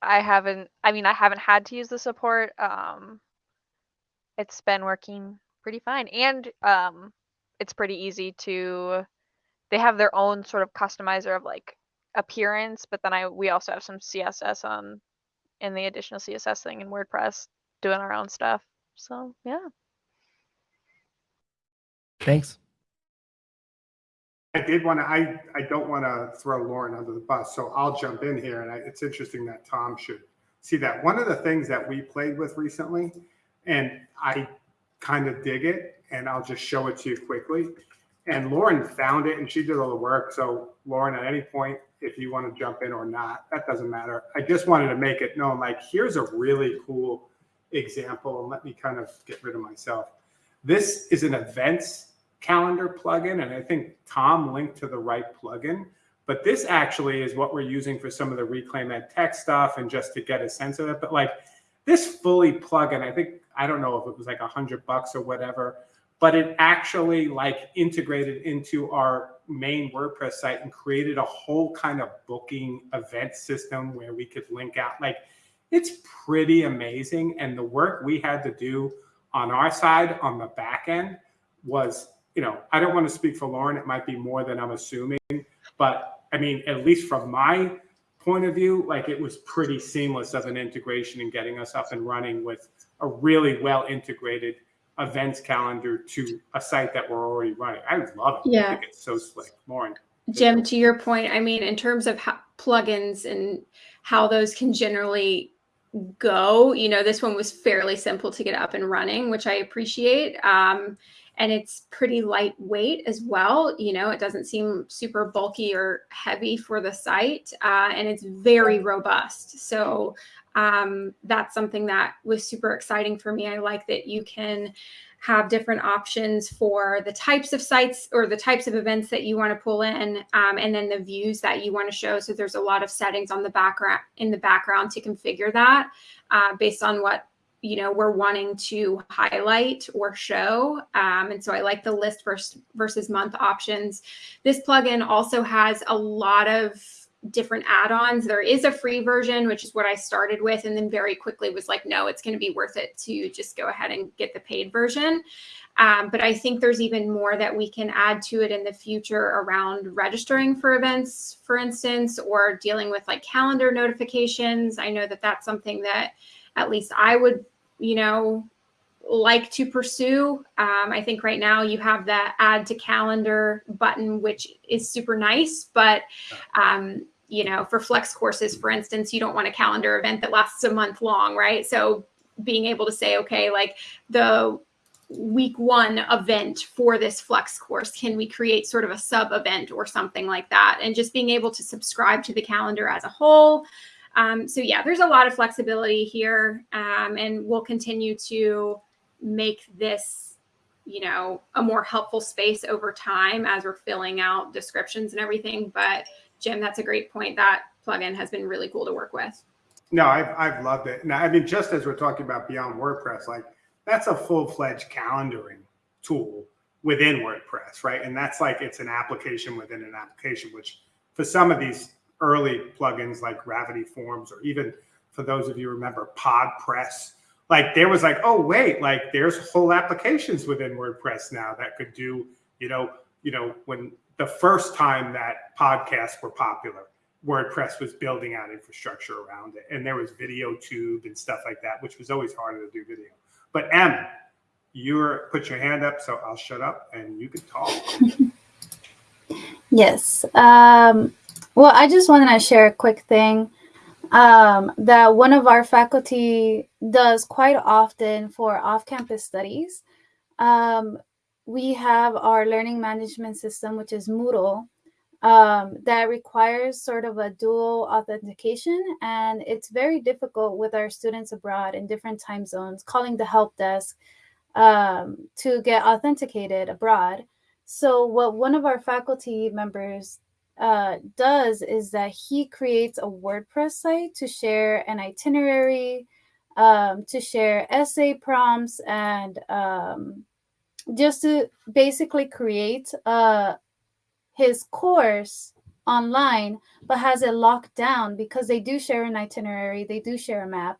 i haven't i mean i haven't had to use the support um it's been working pretty fine and um it's pretty easy to they have their own sort of customizer of like appearance but then i we also have some css on in the additional css thing in wordpress doing our own stuff so yeah
Thanks.
I did want to, I, I don't want to throw Lauren under the bus, so I'll jump in here. And I, it's interesting that Tom should see that. One of the things that we played with recently, and I kind of dig it, and I'll just show it to you quickly. And Lauren found it and she did all the work. So Lauren, at any point, if you want to jump in or not, that doesn't matter. I just wanted to make it known, like, here's a really cool example. And let me kind of get rid of myself. This is an events calendar plugin, and I think Tom linked to the right plugin. But this actually is what we're using for some of the Reclaim Ed Tech stuff and just to get a sense of it. But like this fully plugin, I think, I don't know if it was like a hundred bucks or whatever, but it actually like integrated into our main WordPress site and created a whole kind of booking event system where we could link out. Like it's pretty amazing. And the work we had to do on our side on the back end was you know, I don't want to speak for Lauren. It might be more than I'm assuming, but I mean, at least from my point of view, like it was pretty seamless of an integration and getting us up and running with a really well integrated events calendar to a site that we're already running. I love it. I
Yeah.
think it's so slick. Lauren.
Jim, to your point, I mean, in terms of how, plugins and how those can generally go, you know, this one was fairly simple to get up and running, which I appreciate. Um, and it's pretty lightweight as well. You know, it doesn't seem super bulky or heavy for the site, uh, and it's very robust. So um, that's something that was super exciting for me. I like that you can have different options for the types of sites or the types of events that you want to pull in um, and then the views that you want to show so there's a lot of settings on the background in the background to configure that uh, based on what you know we're wanting to highlight or show um, and so i like the list versus versus month options. This plugin also has a lot of different add-ons. There is a free version which is what i started with and then very quickly was like no it's going to be worth it to just go ahead and get the paid version. Um, but i think there's even more that we can add to it in the future around registering for events for instance or dealing with like calendar notifications. I know that that's something that at least i would you know like to pursue. Um, I think right now you have the add to calendar button, which is super nice, but um, you know, for flex courses, for instance, you don't want a calendar event that lasts a month long, right? So being able to say, okay, like the week one event for this flex course, can we create sort of a sub event or something like that? And just being able to subscribe to the calendar as a whole. Um, so yeah, there's a lot of flexibility here, um, and we'll continue to make this, you know, a more helpful space over time as we're filling out descriptions and everything. But Jim, that's a great point. That plugin has been really cool to work with.
No, I've, I've loved it. Now, I mean, just as we're talking about beyond WordPress, like that's a full fledged calendaring tool within WordPress, right? And that's like it's an application within an application, which for some of these early plugins like Gravity Forms, or even for those of you remember PodPress, like there was like, oh wait, like there's whole applications within WordPress now that could do, you know, you know, when the first time that podcasts were popular, WordPress was building out infrastructure around it. And there was video tube and stuff like that, which was always harder to do video. But Em, you're put your hand up, so I'll shut up and you can talk.
Yes. Um, well, I just wanted to share a quick thing um, that one of our faculty does quite often for off campus studies. Um, we have our learning management system, which is Moodle, um, that requires sort of a dual authentication. And it's very difficult with our students abroad in different time zones, calling the help desk um, to get authenticated abroad. So, what one of our faculty members uh, does is that he creates a WordPress site to share an itinerary, um, to share essay prompts, and um, just to basically create uh, his course online, but has it locked down because they do share an itinerary, they do share a map.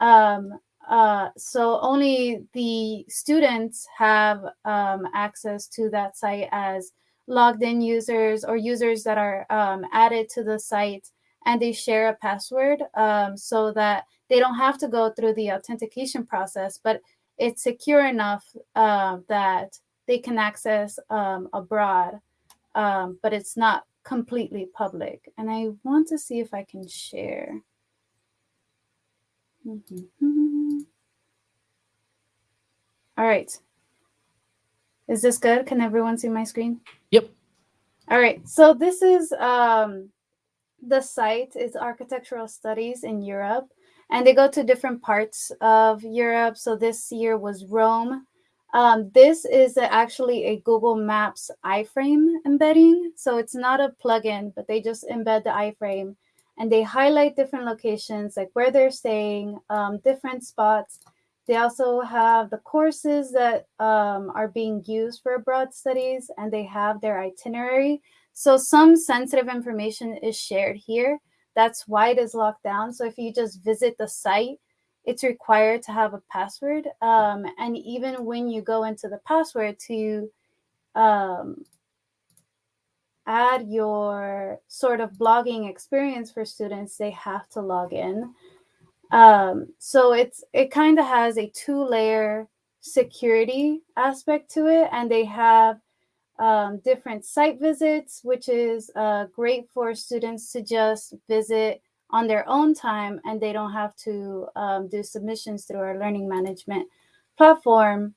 Um, uh, so only the students have um, access to that site as logged in users or users that are um, added to the site and they share a password um, so that they don't have to go through the authentication process, but it's secure enough uh, that they can access um, abroad, um, but it's not completely public. And I want to see if I can share. Mhm. All right. Is this good? Can everyone see my screen?
Yep.
All right. So this is um, the site It's Architectural Studies in Europe, and they go to different parts of Europe. So this year was Rome. Um, this is actually a Google Maps iframe embedding. So it's not a plugin, but they just embed the iframe and they highlight different locations, like where they're staying, um, different spots. They also have the courses that um, are being used for abroad studies, and they have their itinerary. So some sensitive information is shared here. That's why it is locked down. So if you just visit the site, it's required to have a password. Um, and even when you go into the password to um, add your sort of blogging experience for students, they have to log in. Um, so it's it kind of has a two layer security aspect to it, and they have um, different site visits, which is uh, great for students to just visit on their own time and they don't have to um, do submissions through our learning management platform.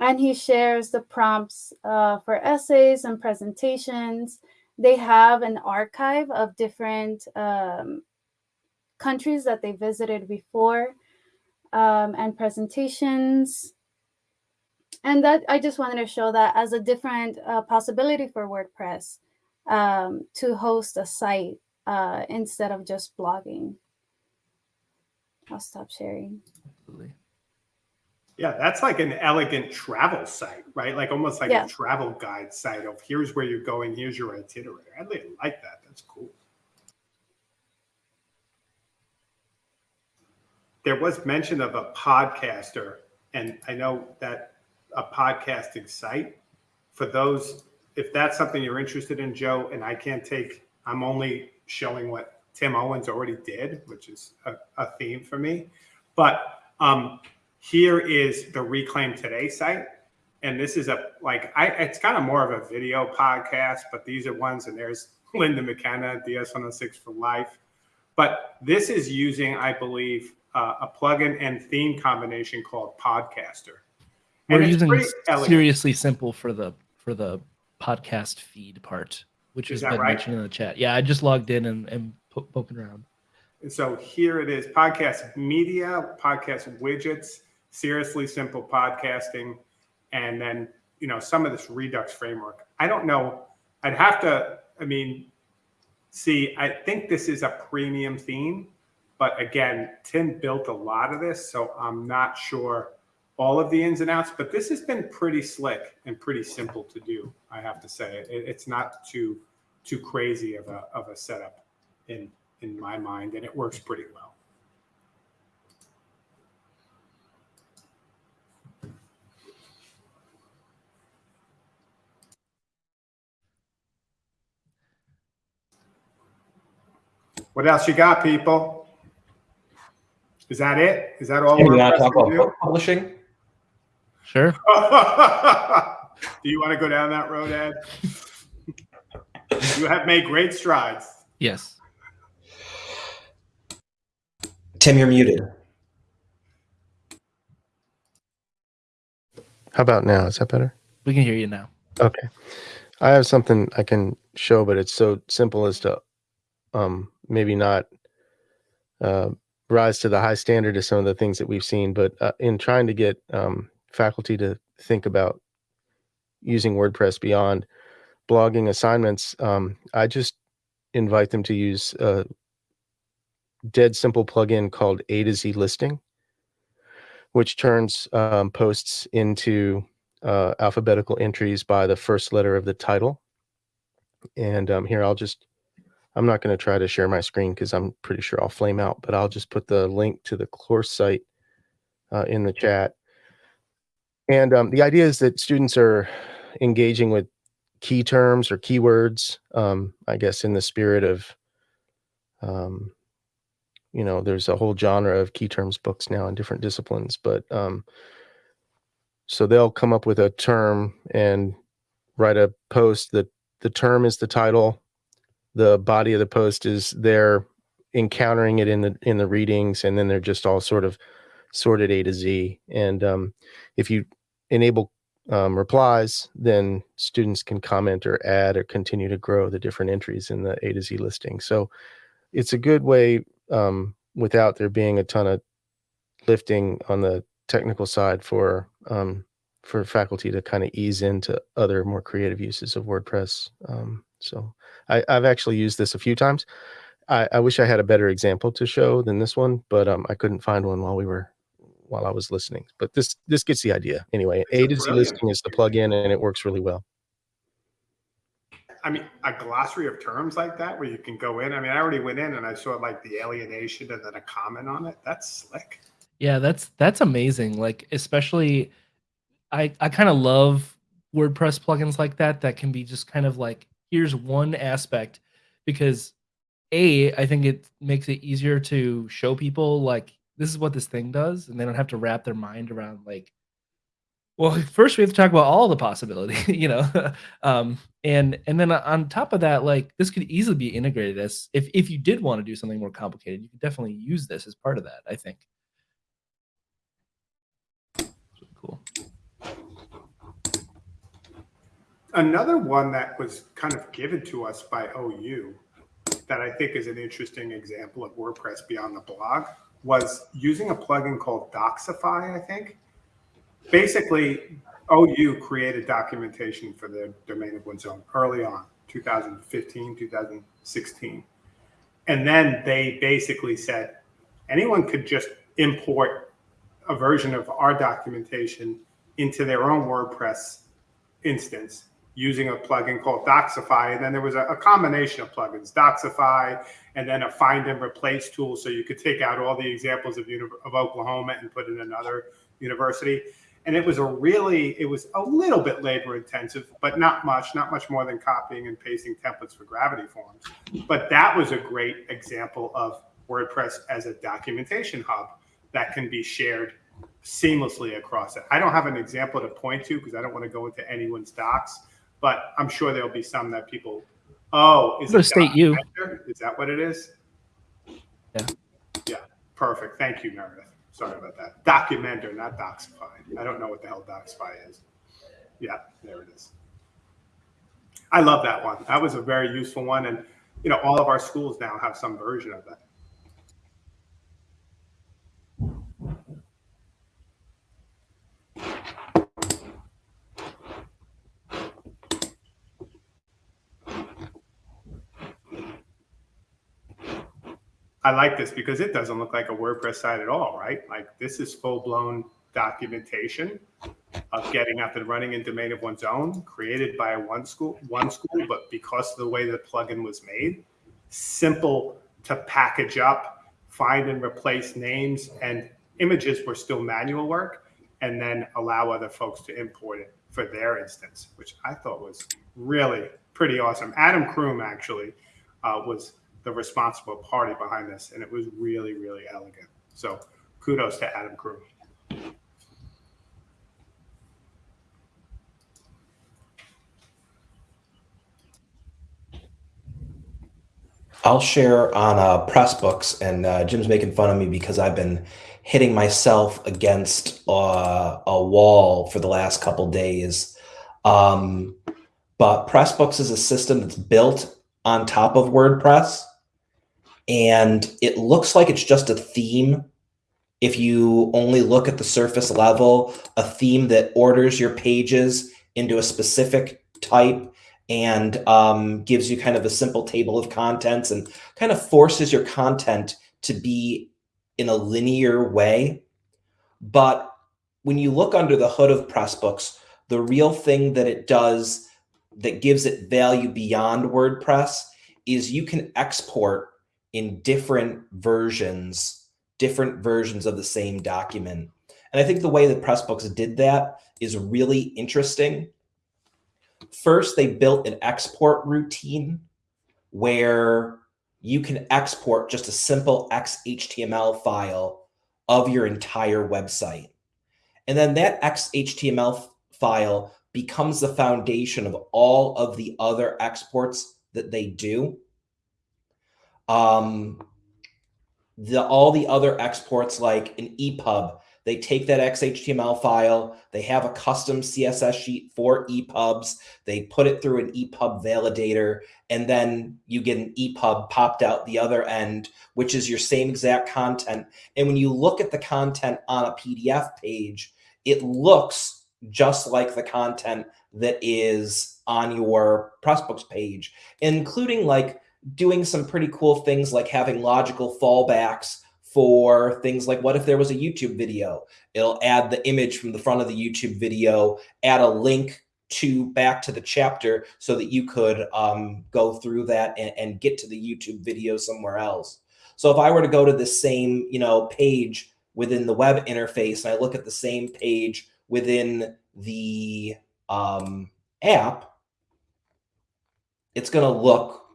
And he shares the prompts uh, for essays and presentations. They have an archive of different um, countries that they visited before um, and presentations. And that I just wanted to show that as a different uh, possibility for WordPress um, to host a site uh, instead of just blogging. I'll stop sharing.
Absolutely.
Yeah, that's like an elegant travel site, right? Like almost like
Yeah.
a travel guide site of here's where you're going, here's your itinerary. I really like that. That's cool. There was mention of a podcaster, and I know that a podcasting site for those, if that's something you're interested in, Joe, and I can't take, I'm only showing what Tim Owens already did, which is a, a theme for me. But um, here is the Reclaim Today site. And this is a like I it's kind of more of a video podcast, but these are ones and there's Linda McKenna, DS106 for life. But this is using, I believe, uh, a plugin and theme combination called Podcaster.
We're using seriously simple for the for the podcast feed part, which
Is right?
mentioned in the chat. Yeah, I just logged in and, and po- poking around.
And so here it is podcast media, podcast widgets, seriously simple podcasting, and then, you know, some of this Redux framework. I don't know. I'd have to, I mean, see, I think this is a premium theme, but again, Tim built a lot of this, so I'm not sure all of the ins and outs, but this has been pretty slick and pretty simple to do, I have to say. It, it's not too too crazy of a of a setup in in my mind, and it works pretty well. What else you got, people? Is that it? Is that all?
Tim, you want
WordPress
to talk about
do?
publishing?
Sure.
do you want to go down that road, Ed? you have made great strides.
Yes.
Tim, you're muted.
How about now? Is that better?
We can hear you now.
Okay. I have something I can show, but it's so simple as to um, maybe not uh, rise to the high standard of some of the things that we've seen. But uh, in trying to get um, faculty to think about using WordPress beyond blogging assignments, um, I just invite them to use a dead simple plugin called A to Z listing, which turns um, posts into uh, alphabetical entries by the first letter of the title. And um, here I'll just, I'm not going to try to share my screen because I'm pretty sure I'll flame out, but I'll just put the link to the course site uh, in the chat. And um, the idea is that students are engaging with key terms or keywords, um, I guess, in the spirit of, um, you know, there's a whole genre of key terms books now in different disciplines, but um, so they'll come up with a term and write a post that the term is the title, the body of the post is they're encountering it in the in the readings, and then they're just all sort of sorted A to Z. And um, if you enable um, replies, then students can comment or add or continue to grow the different entries in the A to Z listing. So it's a good way um, without there being a ton of lifting on the technical side for um, for faculty to kind of ease into other more creative uses of WordPress. Um, so I, I've actually used this a few times. I, I wish I had a better example to show than this one, but um, I couldn't find one while we were while I was listening. But this this gets the idea anyway. A to Z
brilliant.
listing is the plugin, and it works really well.
I mean, a glossary of terms like that where you can go in. I mean, I already went in and I saw like the alienation and then a comment on it. That's slick.
Yeah, that's that's amazing. Like especially I I kind of love WordPress plugins like that that can be just kind of like here's one aspect because a I think it makes it easier to show people like this is what this thing does, and they don't have to wrap their mind around like, well, first we have to talk about all the possibility, you know, um, and and then on top of that, like this could easily be integrated as if if you did want to do something more complicated, you could definitely use this as part of that. I think. Cool.
Another one that was kind of given to us by OU that I think is an interesting example of WordPress beyond the blog was using a plugin called Docsify, I think. Basically, OU created documentation for the domain of one's own early on, 2015, 2016. And then they basically said anyone could just import a version of our documentation into their own WordPress instance using a plugin called Docsify. And then there was a, a, combination of plugins, Docsify, and then a find and replace tool. So you could take out all the examples of, of Oklahoma and put in another university. And it was a really, it was a little bit labor intensive, but not much, not much more than copying and pasting templates for gravity forms. But that was a great example of WordPress as a documentation hub that can be shared seamlessly across it. I don't have an example to point to because I don't want to go into anyone's docs, but I'm sure there'll be some that people, oh, is it
state you?
Is that what it is?
Yeah.
Yeah. Perfect. Thank you, Meredith. Sorry about that. Documenter, not Docsify. I don't know what the hell Docsify is. Yeah, there it is. I love that one. That was a very useful one. And, you know, all of our schools now have some version of that. I like this because it doesn't look like a WordPress site at all, right? Like this is full blown documentation of getting up and running in domain of one's own, created by one school, one school, but because of the way the plugin was made, simple to package up, find and replace names and images were still manual work, and then allow other folks to import it for their instance, which I thought was really pretty awesome. Adam Croom actually uh, was the responsible party behind this, and it was really, really elegant. So kudos to Adam Croom.
I'll share on uh, Pressbooks, and uh, Jim's making fun of me because I've been hitting myself against uh, a wall for the last couple days. Um, but Pressbooks is a system that's built on top of WordPress and it looks like it's just a theme if you only look at the surface level, a theme that orders your pages into a specific type and um, gives you kind of a simple table of contents and kind of forces your content to be in a linear way. But when you look under the hood of Pressbooks, the real thing that it does that gives it value beyond WordPress is you can export in different versions, different versions of the same document. And I think the way that Pressbooks did that is really interesting. First, they built an export routine where you can export just a simple XHTML file of your entire website. And then that XHTML file becomes the foundation of all of the other exports that they do um, the all the other exports like an EPUB, they take that XHTML file, they have a custom CSS sheet for EPUBs, they put it through an EPUB validator, and then you get an EPUB popped out the other end, which is your same exact content. And when you look at the content on a PDF page, it looks just like the content that is on your Pressbooks page, including like doing some pretty cool things like having logical fallbacks for things like what if there was a YouTube video? It'll add the image from the front of the YouTube video, add a link to back to the chapter so that you could um, go through that and, and get to the YouTube video somewhere else. So if I were to go to the same, you know, page within the web interface and I look at the same page within the um, app, it's going to look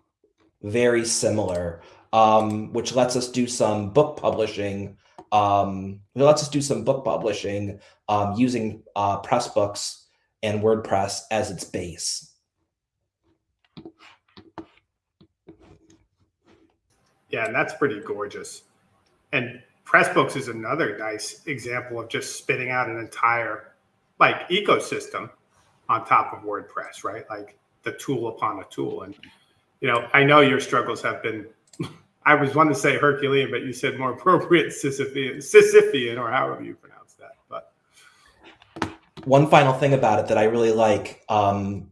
very similar. um, which lets us do some book publishing. Um, it lets us do some book publishing um, using uh, Pressbooks and WordPress as its base.
Yeah, and that's pretty gorgeous. And Pressbooks is another nice example of just spitting out an entire like ecosystem on top of WordPress, right? Like the tool upon a tool. And you know, I know your struggles have been I was wanting to say Herculean, but you said more appropriate Sisyphean, Sisyphean or however you pronounce that. But
one final thing about it that I really like, um,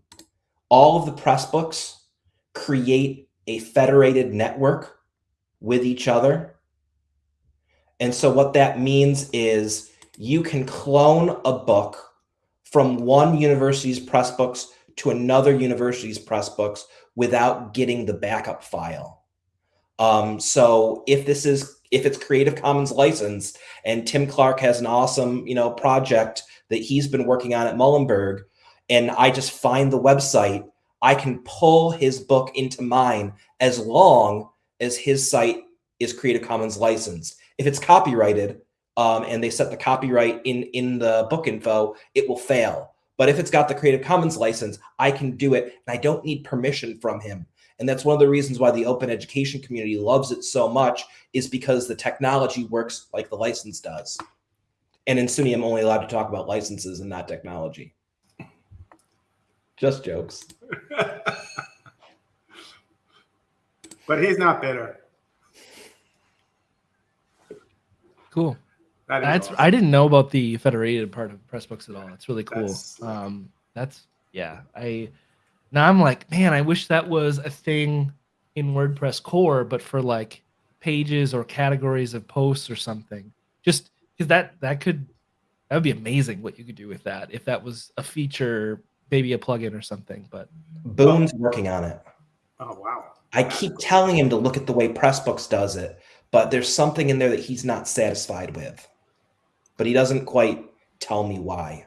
all of the press books create a federated network with each other. And so what that means is you can clone a book from one university's Pressbooks to another university's Pressbooks without getting the backup file. Um, so if this is if it's Creative Commons license and Tim Clark has an awesome you know project that he's been working on at Muhlenberg, and I just find the website, I can pull his book into mine as long as his site is Creative Commons licensed. If it's copyrighted um, and they set the copyright in in the book info, it will fail. But if it's got the Creative Commons license, I can do it, and I don't need permission from him. And that's one of the reasons why the open education community loves it so much is because the technology works like the license does. And in SUNY, I'm only allowed to talk about licenses and not technology. Just jokes.
but he's not bitter.
Cool.
That is awesome.
I didn't know about the federated part of Pressbooks at all. It's really cool.
That's-
um, that's yeah. I now I'm like, man, I wish that was a thing in WordPress core, but for like pages or categories of posts or something. Just because that that could that would be amazing what you could do with that if that was a feature, maybe a plugin or something. But
Boone's working on it.
Oh wow.
I keep telling him to look at the way Pressbooks does it, but there's something in there that he's not satisfied with. But he doesn't quite tell me why.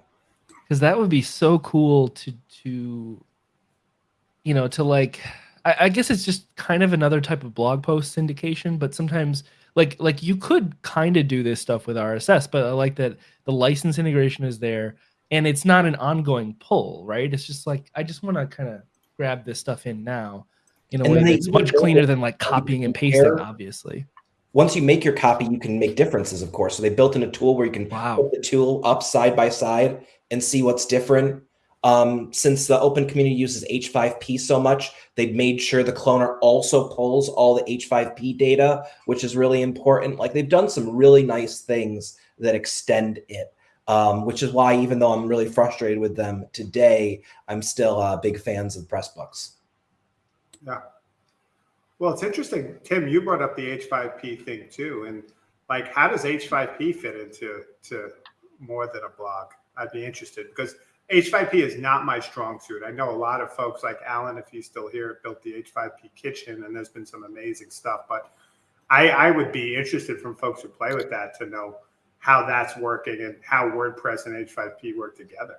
because that would be so cool to to you know to like I, I guess it's just kind of another type of blog post syndication but sometimes like like you could kind of do this stuff with rss but i like that the license integration is there and it's not an ongoing pull right it's just like i just want to kind of grab this stuff in now in a
And
way that's much cleaner than like copying and pasting
compare-
obviously
Once you make your copy, you can make differences, of course. So they built in a tool where you can
wow
put the tool up side by side and see what's different. Um, since the open community uses H5P so much, they've made sure the cloner also pulls all the H5P data, which is really important. Like they've done some really nice things that extend it, um, which is why even though I'm really frustrated with them today, I'm still uh, big fans of Pressbooks.
Yeah. Well, it's interesting, Tim. You brought up the H5P thing too, and like, how does H5P fit into to more than a blog? I'd be interested because H5P is not my strong suit. I know a lot of folks like Alan, if he's still here, built the H5P kitchen, and there's been some amazing stuff. But I, I would be interested from folks who play with that to know how that's working and how WordPress and H5P work together.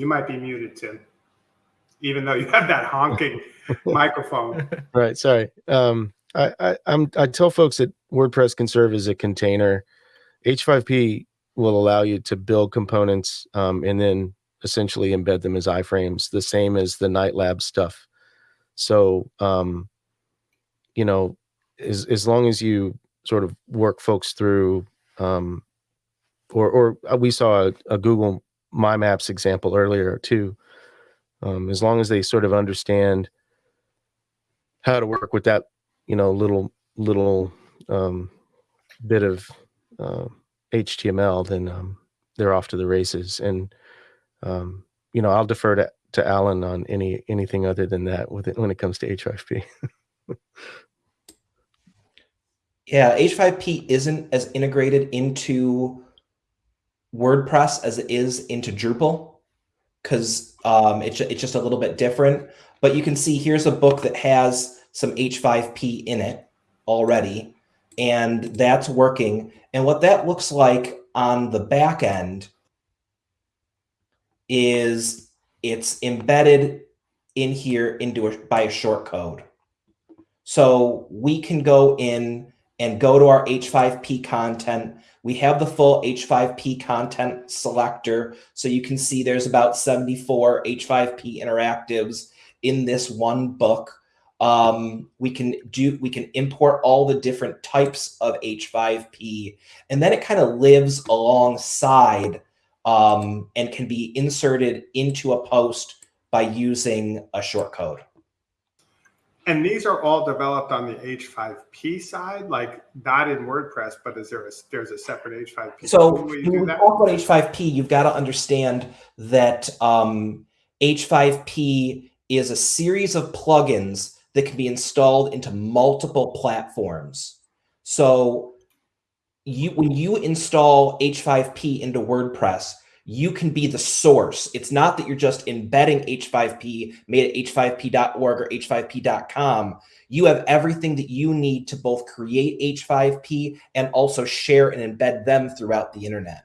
You might be muted, Tim, even though you have that honking microphone.
Right. Sorry. Um, I, I I'm I tell folks that WordPress can serve as a container. H5P will allow you to build components um, and then essentially embed them as iframes, the same as the Knight Lab stuff. So, um, you know, as as long as you sort of work folks through, um, or or uh, we saw a, a Google My Maps example earlier too. Um, as long as they sort of understand how to work with that you know little little um, bit of uh, html then um, they're off to the races and um, you know i'll defer to, to alan on any anything other than that with it when it comes to h5p
Yeah, H5P isn't as integrated into WordPress as it is into Drupal because um, it's, it's just a little bit different. But you can see here's a book that has some H5P in it already, and that's working. And what that looks like on the back end is it's embedded in here into a, by a short code. So we can go in and go to our H5P content. We have the full H5P content selector. So you can see there's about 74 H5P interactives in this one book. Um, we can do, we can import all the different types of H5P and then it kind of lives alongside um, and can be inserted into a post by using a short code.
And these are all developed on the H5P side, like not in WordPress, but is there a, there's a separate H5P?
So
you
when
that?
talk about H5P, you've got to understand that um, H5P is a series of plugins that can be installed into multiple platforms. So you when you install H5P into WordPress, you can be the source. It's not that you're just embedding H5P made at h5p.org or h5p.com. You have everything that you need to both create H5P and also share and embed them throughout the internet.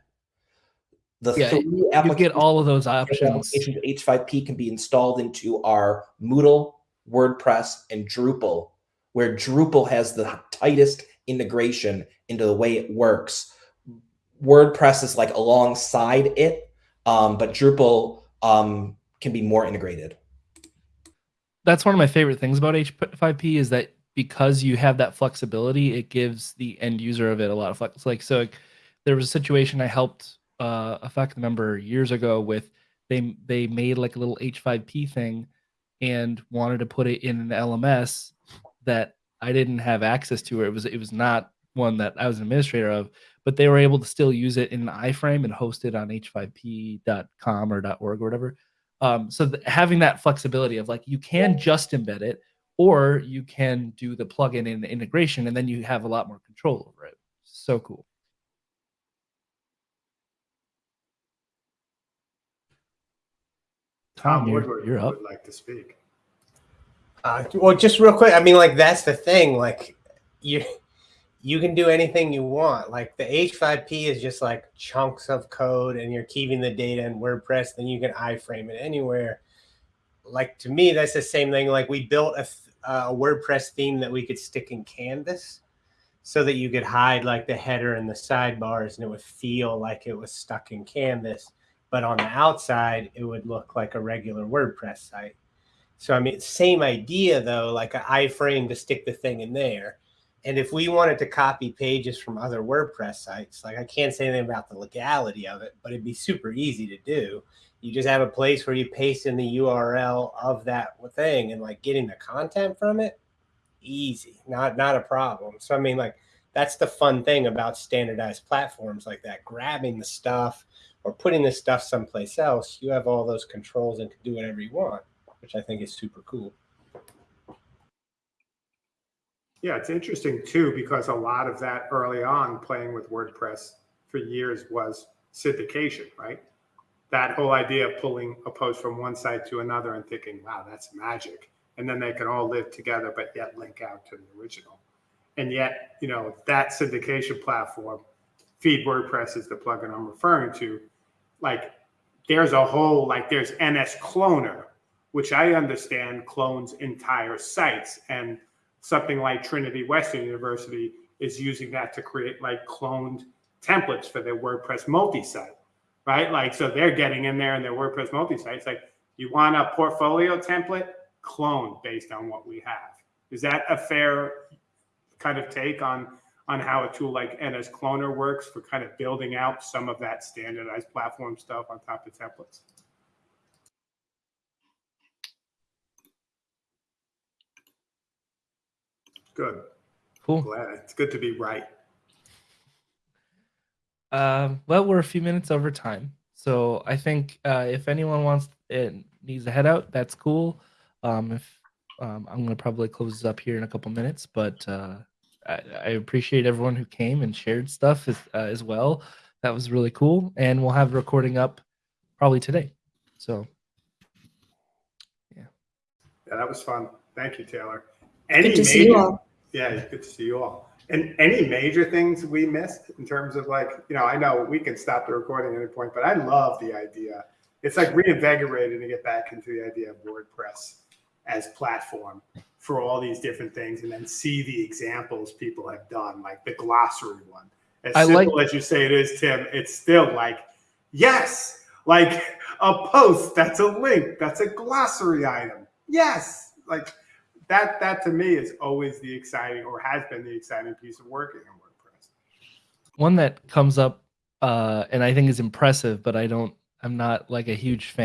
The
Yeah,
three
You get
applications
all of those options.
H5P can be installed into our Moodle, WordPress, and Drupal, where Drupal has the tightest integration into the way it works. WordPress is like alongside it, um, but Drupal um, can be more integrated.
That's one of my favorite things about H5P is that because you have that flexibility, it gives the end user of it a lot of flex. Like so, there was a situation I helped uh, a faculty member years ago with. They they made like a little H5P thing, and wanted to put it in an LMS that I didn't have access to. Or it was it was not one that I was an administrator of, but they were able to still use it in an iframe and host it on h5p.com or .org or whatever. Um, so th- having that flexibility of like you can just embed it, or you can do the plugin and the integration, and then you have a lot more control over it. So cool. Tom, you're,
Woodward
you're up.
would like to speak.
Uh, well, just real quick. I mean, like that's the thing. Like you, you can do anything you want. Like the H5P is just like chunks of code, and you're keeping the data in WordPress. Then you can iframe it anywhere. Like to me, that's the same thing. Like we built a, uh, a WordPress theme that we could stick in Canvas, so that you could hide like the header and the sidebars, and it would feel like it was stuck in Canvas. But on the outside, it would look like a regular WordPress site. So I mean, same idea though, like an iframe to stick the thing in there. And if we wanted to copy pages from other WordPress sites, like I can't say anything about the legality of it, but it'd be super easy to do. You just have a place where you paste in the URL of that thing and like getting the content from it, easy, not not a problem. So I mean, like that's the fun thing about standardized platforms like that. Grabbing the stuff or putting the stuff someplace else, you have all those controls and can do whatever you want which I think is super cool.
Yeah, it's interesting too because a lot of that early on playing with WordPress for years was syndication, right? That whole idea of pulling a post from one site to another and thinking, wow, that's magic. And then they can all live together, but yet link out to the original. And yet, you know, that syndication platform, Feed WordPress is the plugin I'm referring to. Like, there's a whole, like, there's NS Cloner, which I understand clones entire sites. And something like Trinity Western University is using that to create like cloned templates for their WordPress multi-site, right? Like, so they're getting in there and their WordPress multi-site. It's like, you want a portfolio template? Clone based on what we have. Is that a fair kind of take on on how a tool like NS Cloner works for kind of building out some of that standardized platform stuff on top of templates? Good.
Cool.
Glad. It's good to be right.
Um, well, we're a few minutes over time, so I think uh, if anyone wants it needs to head out, that's cool. Um, if um, I'm gonna probably close this up here in a couple minutes, but uh, I, I appreciate everyone who came and shared stuff as, uh, as well. That was really cool, and we'll have recording up probably today. So
yeah. Yeah, that was fun. Thank you, Taylor. Any
Good to see you all.
Yeah, it's good to see you all. And any major things we missed in terms of like, you know, I know we can stop the recording at any point, but I love the idea it's like reinvigorating to get back into the idea of WordPress as platform for all these different things, and then see the examples people have done, like the glossary one. As
I like-
simple as you say it is, Tim, it's still like, yes, like a post, that's a link, that's a glossary item. Yes, like that. That to me is always the exciting, or has been the exciting piece of working in WordPress.
One that comes up uh, and I think is impressive, but I don't. I'm not like a huge fan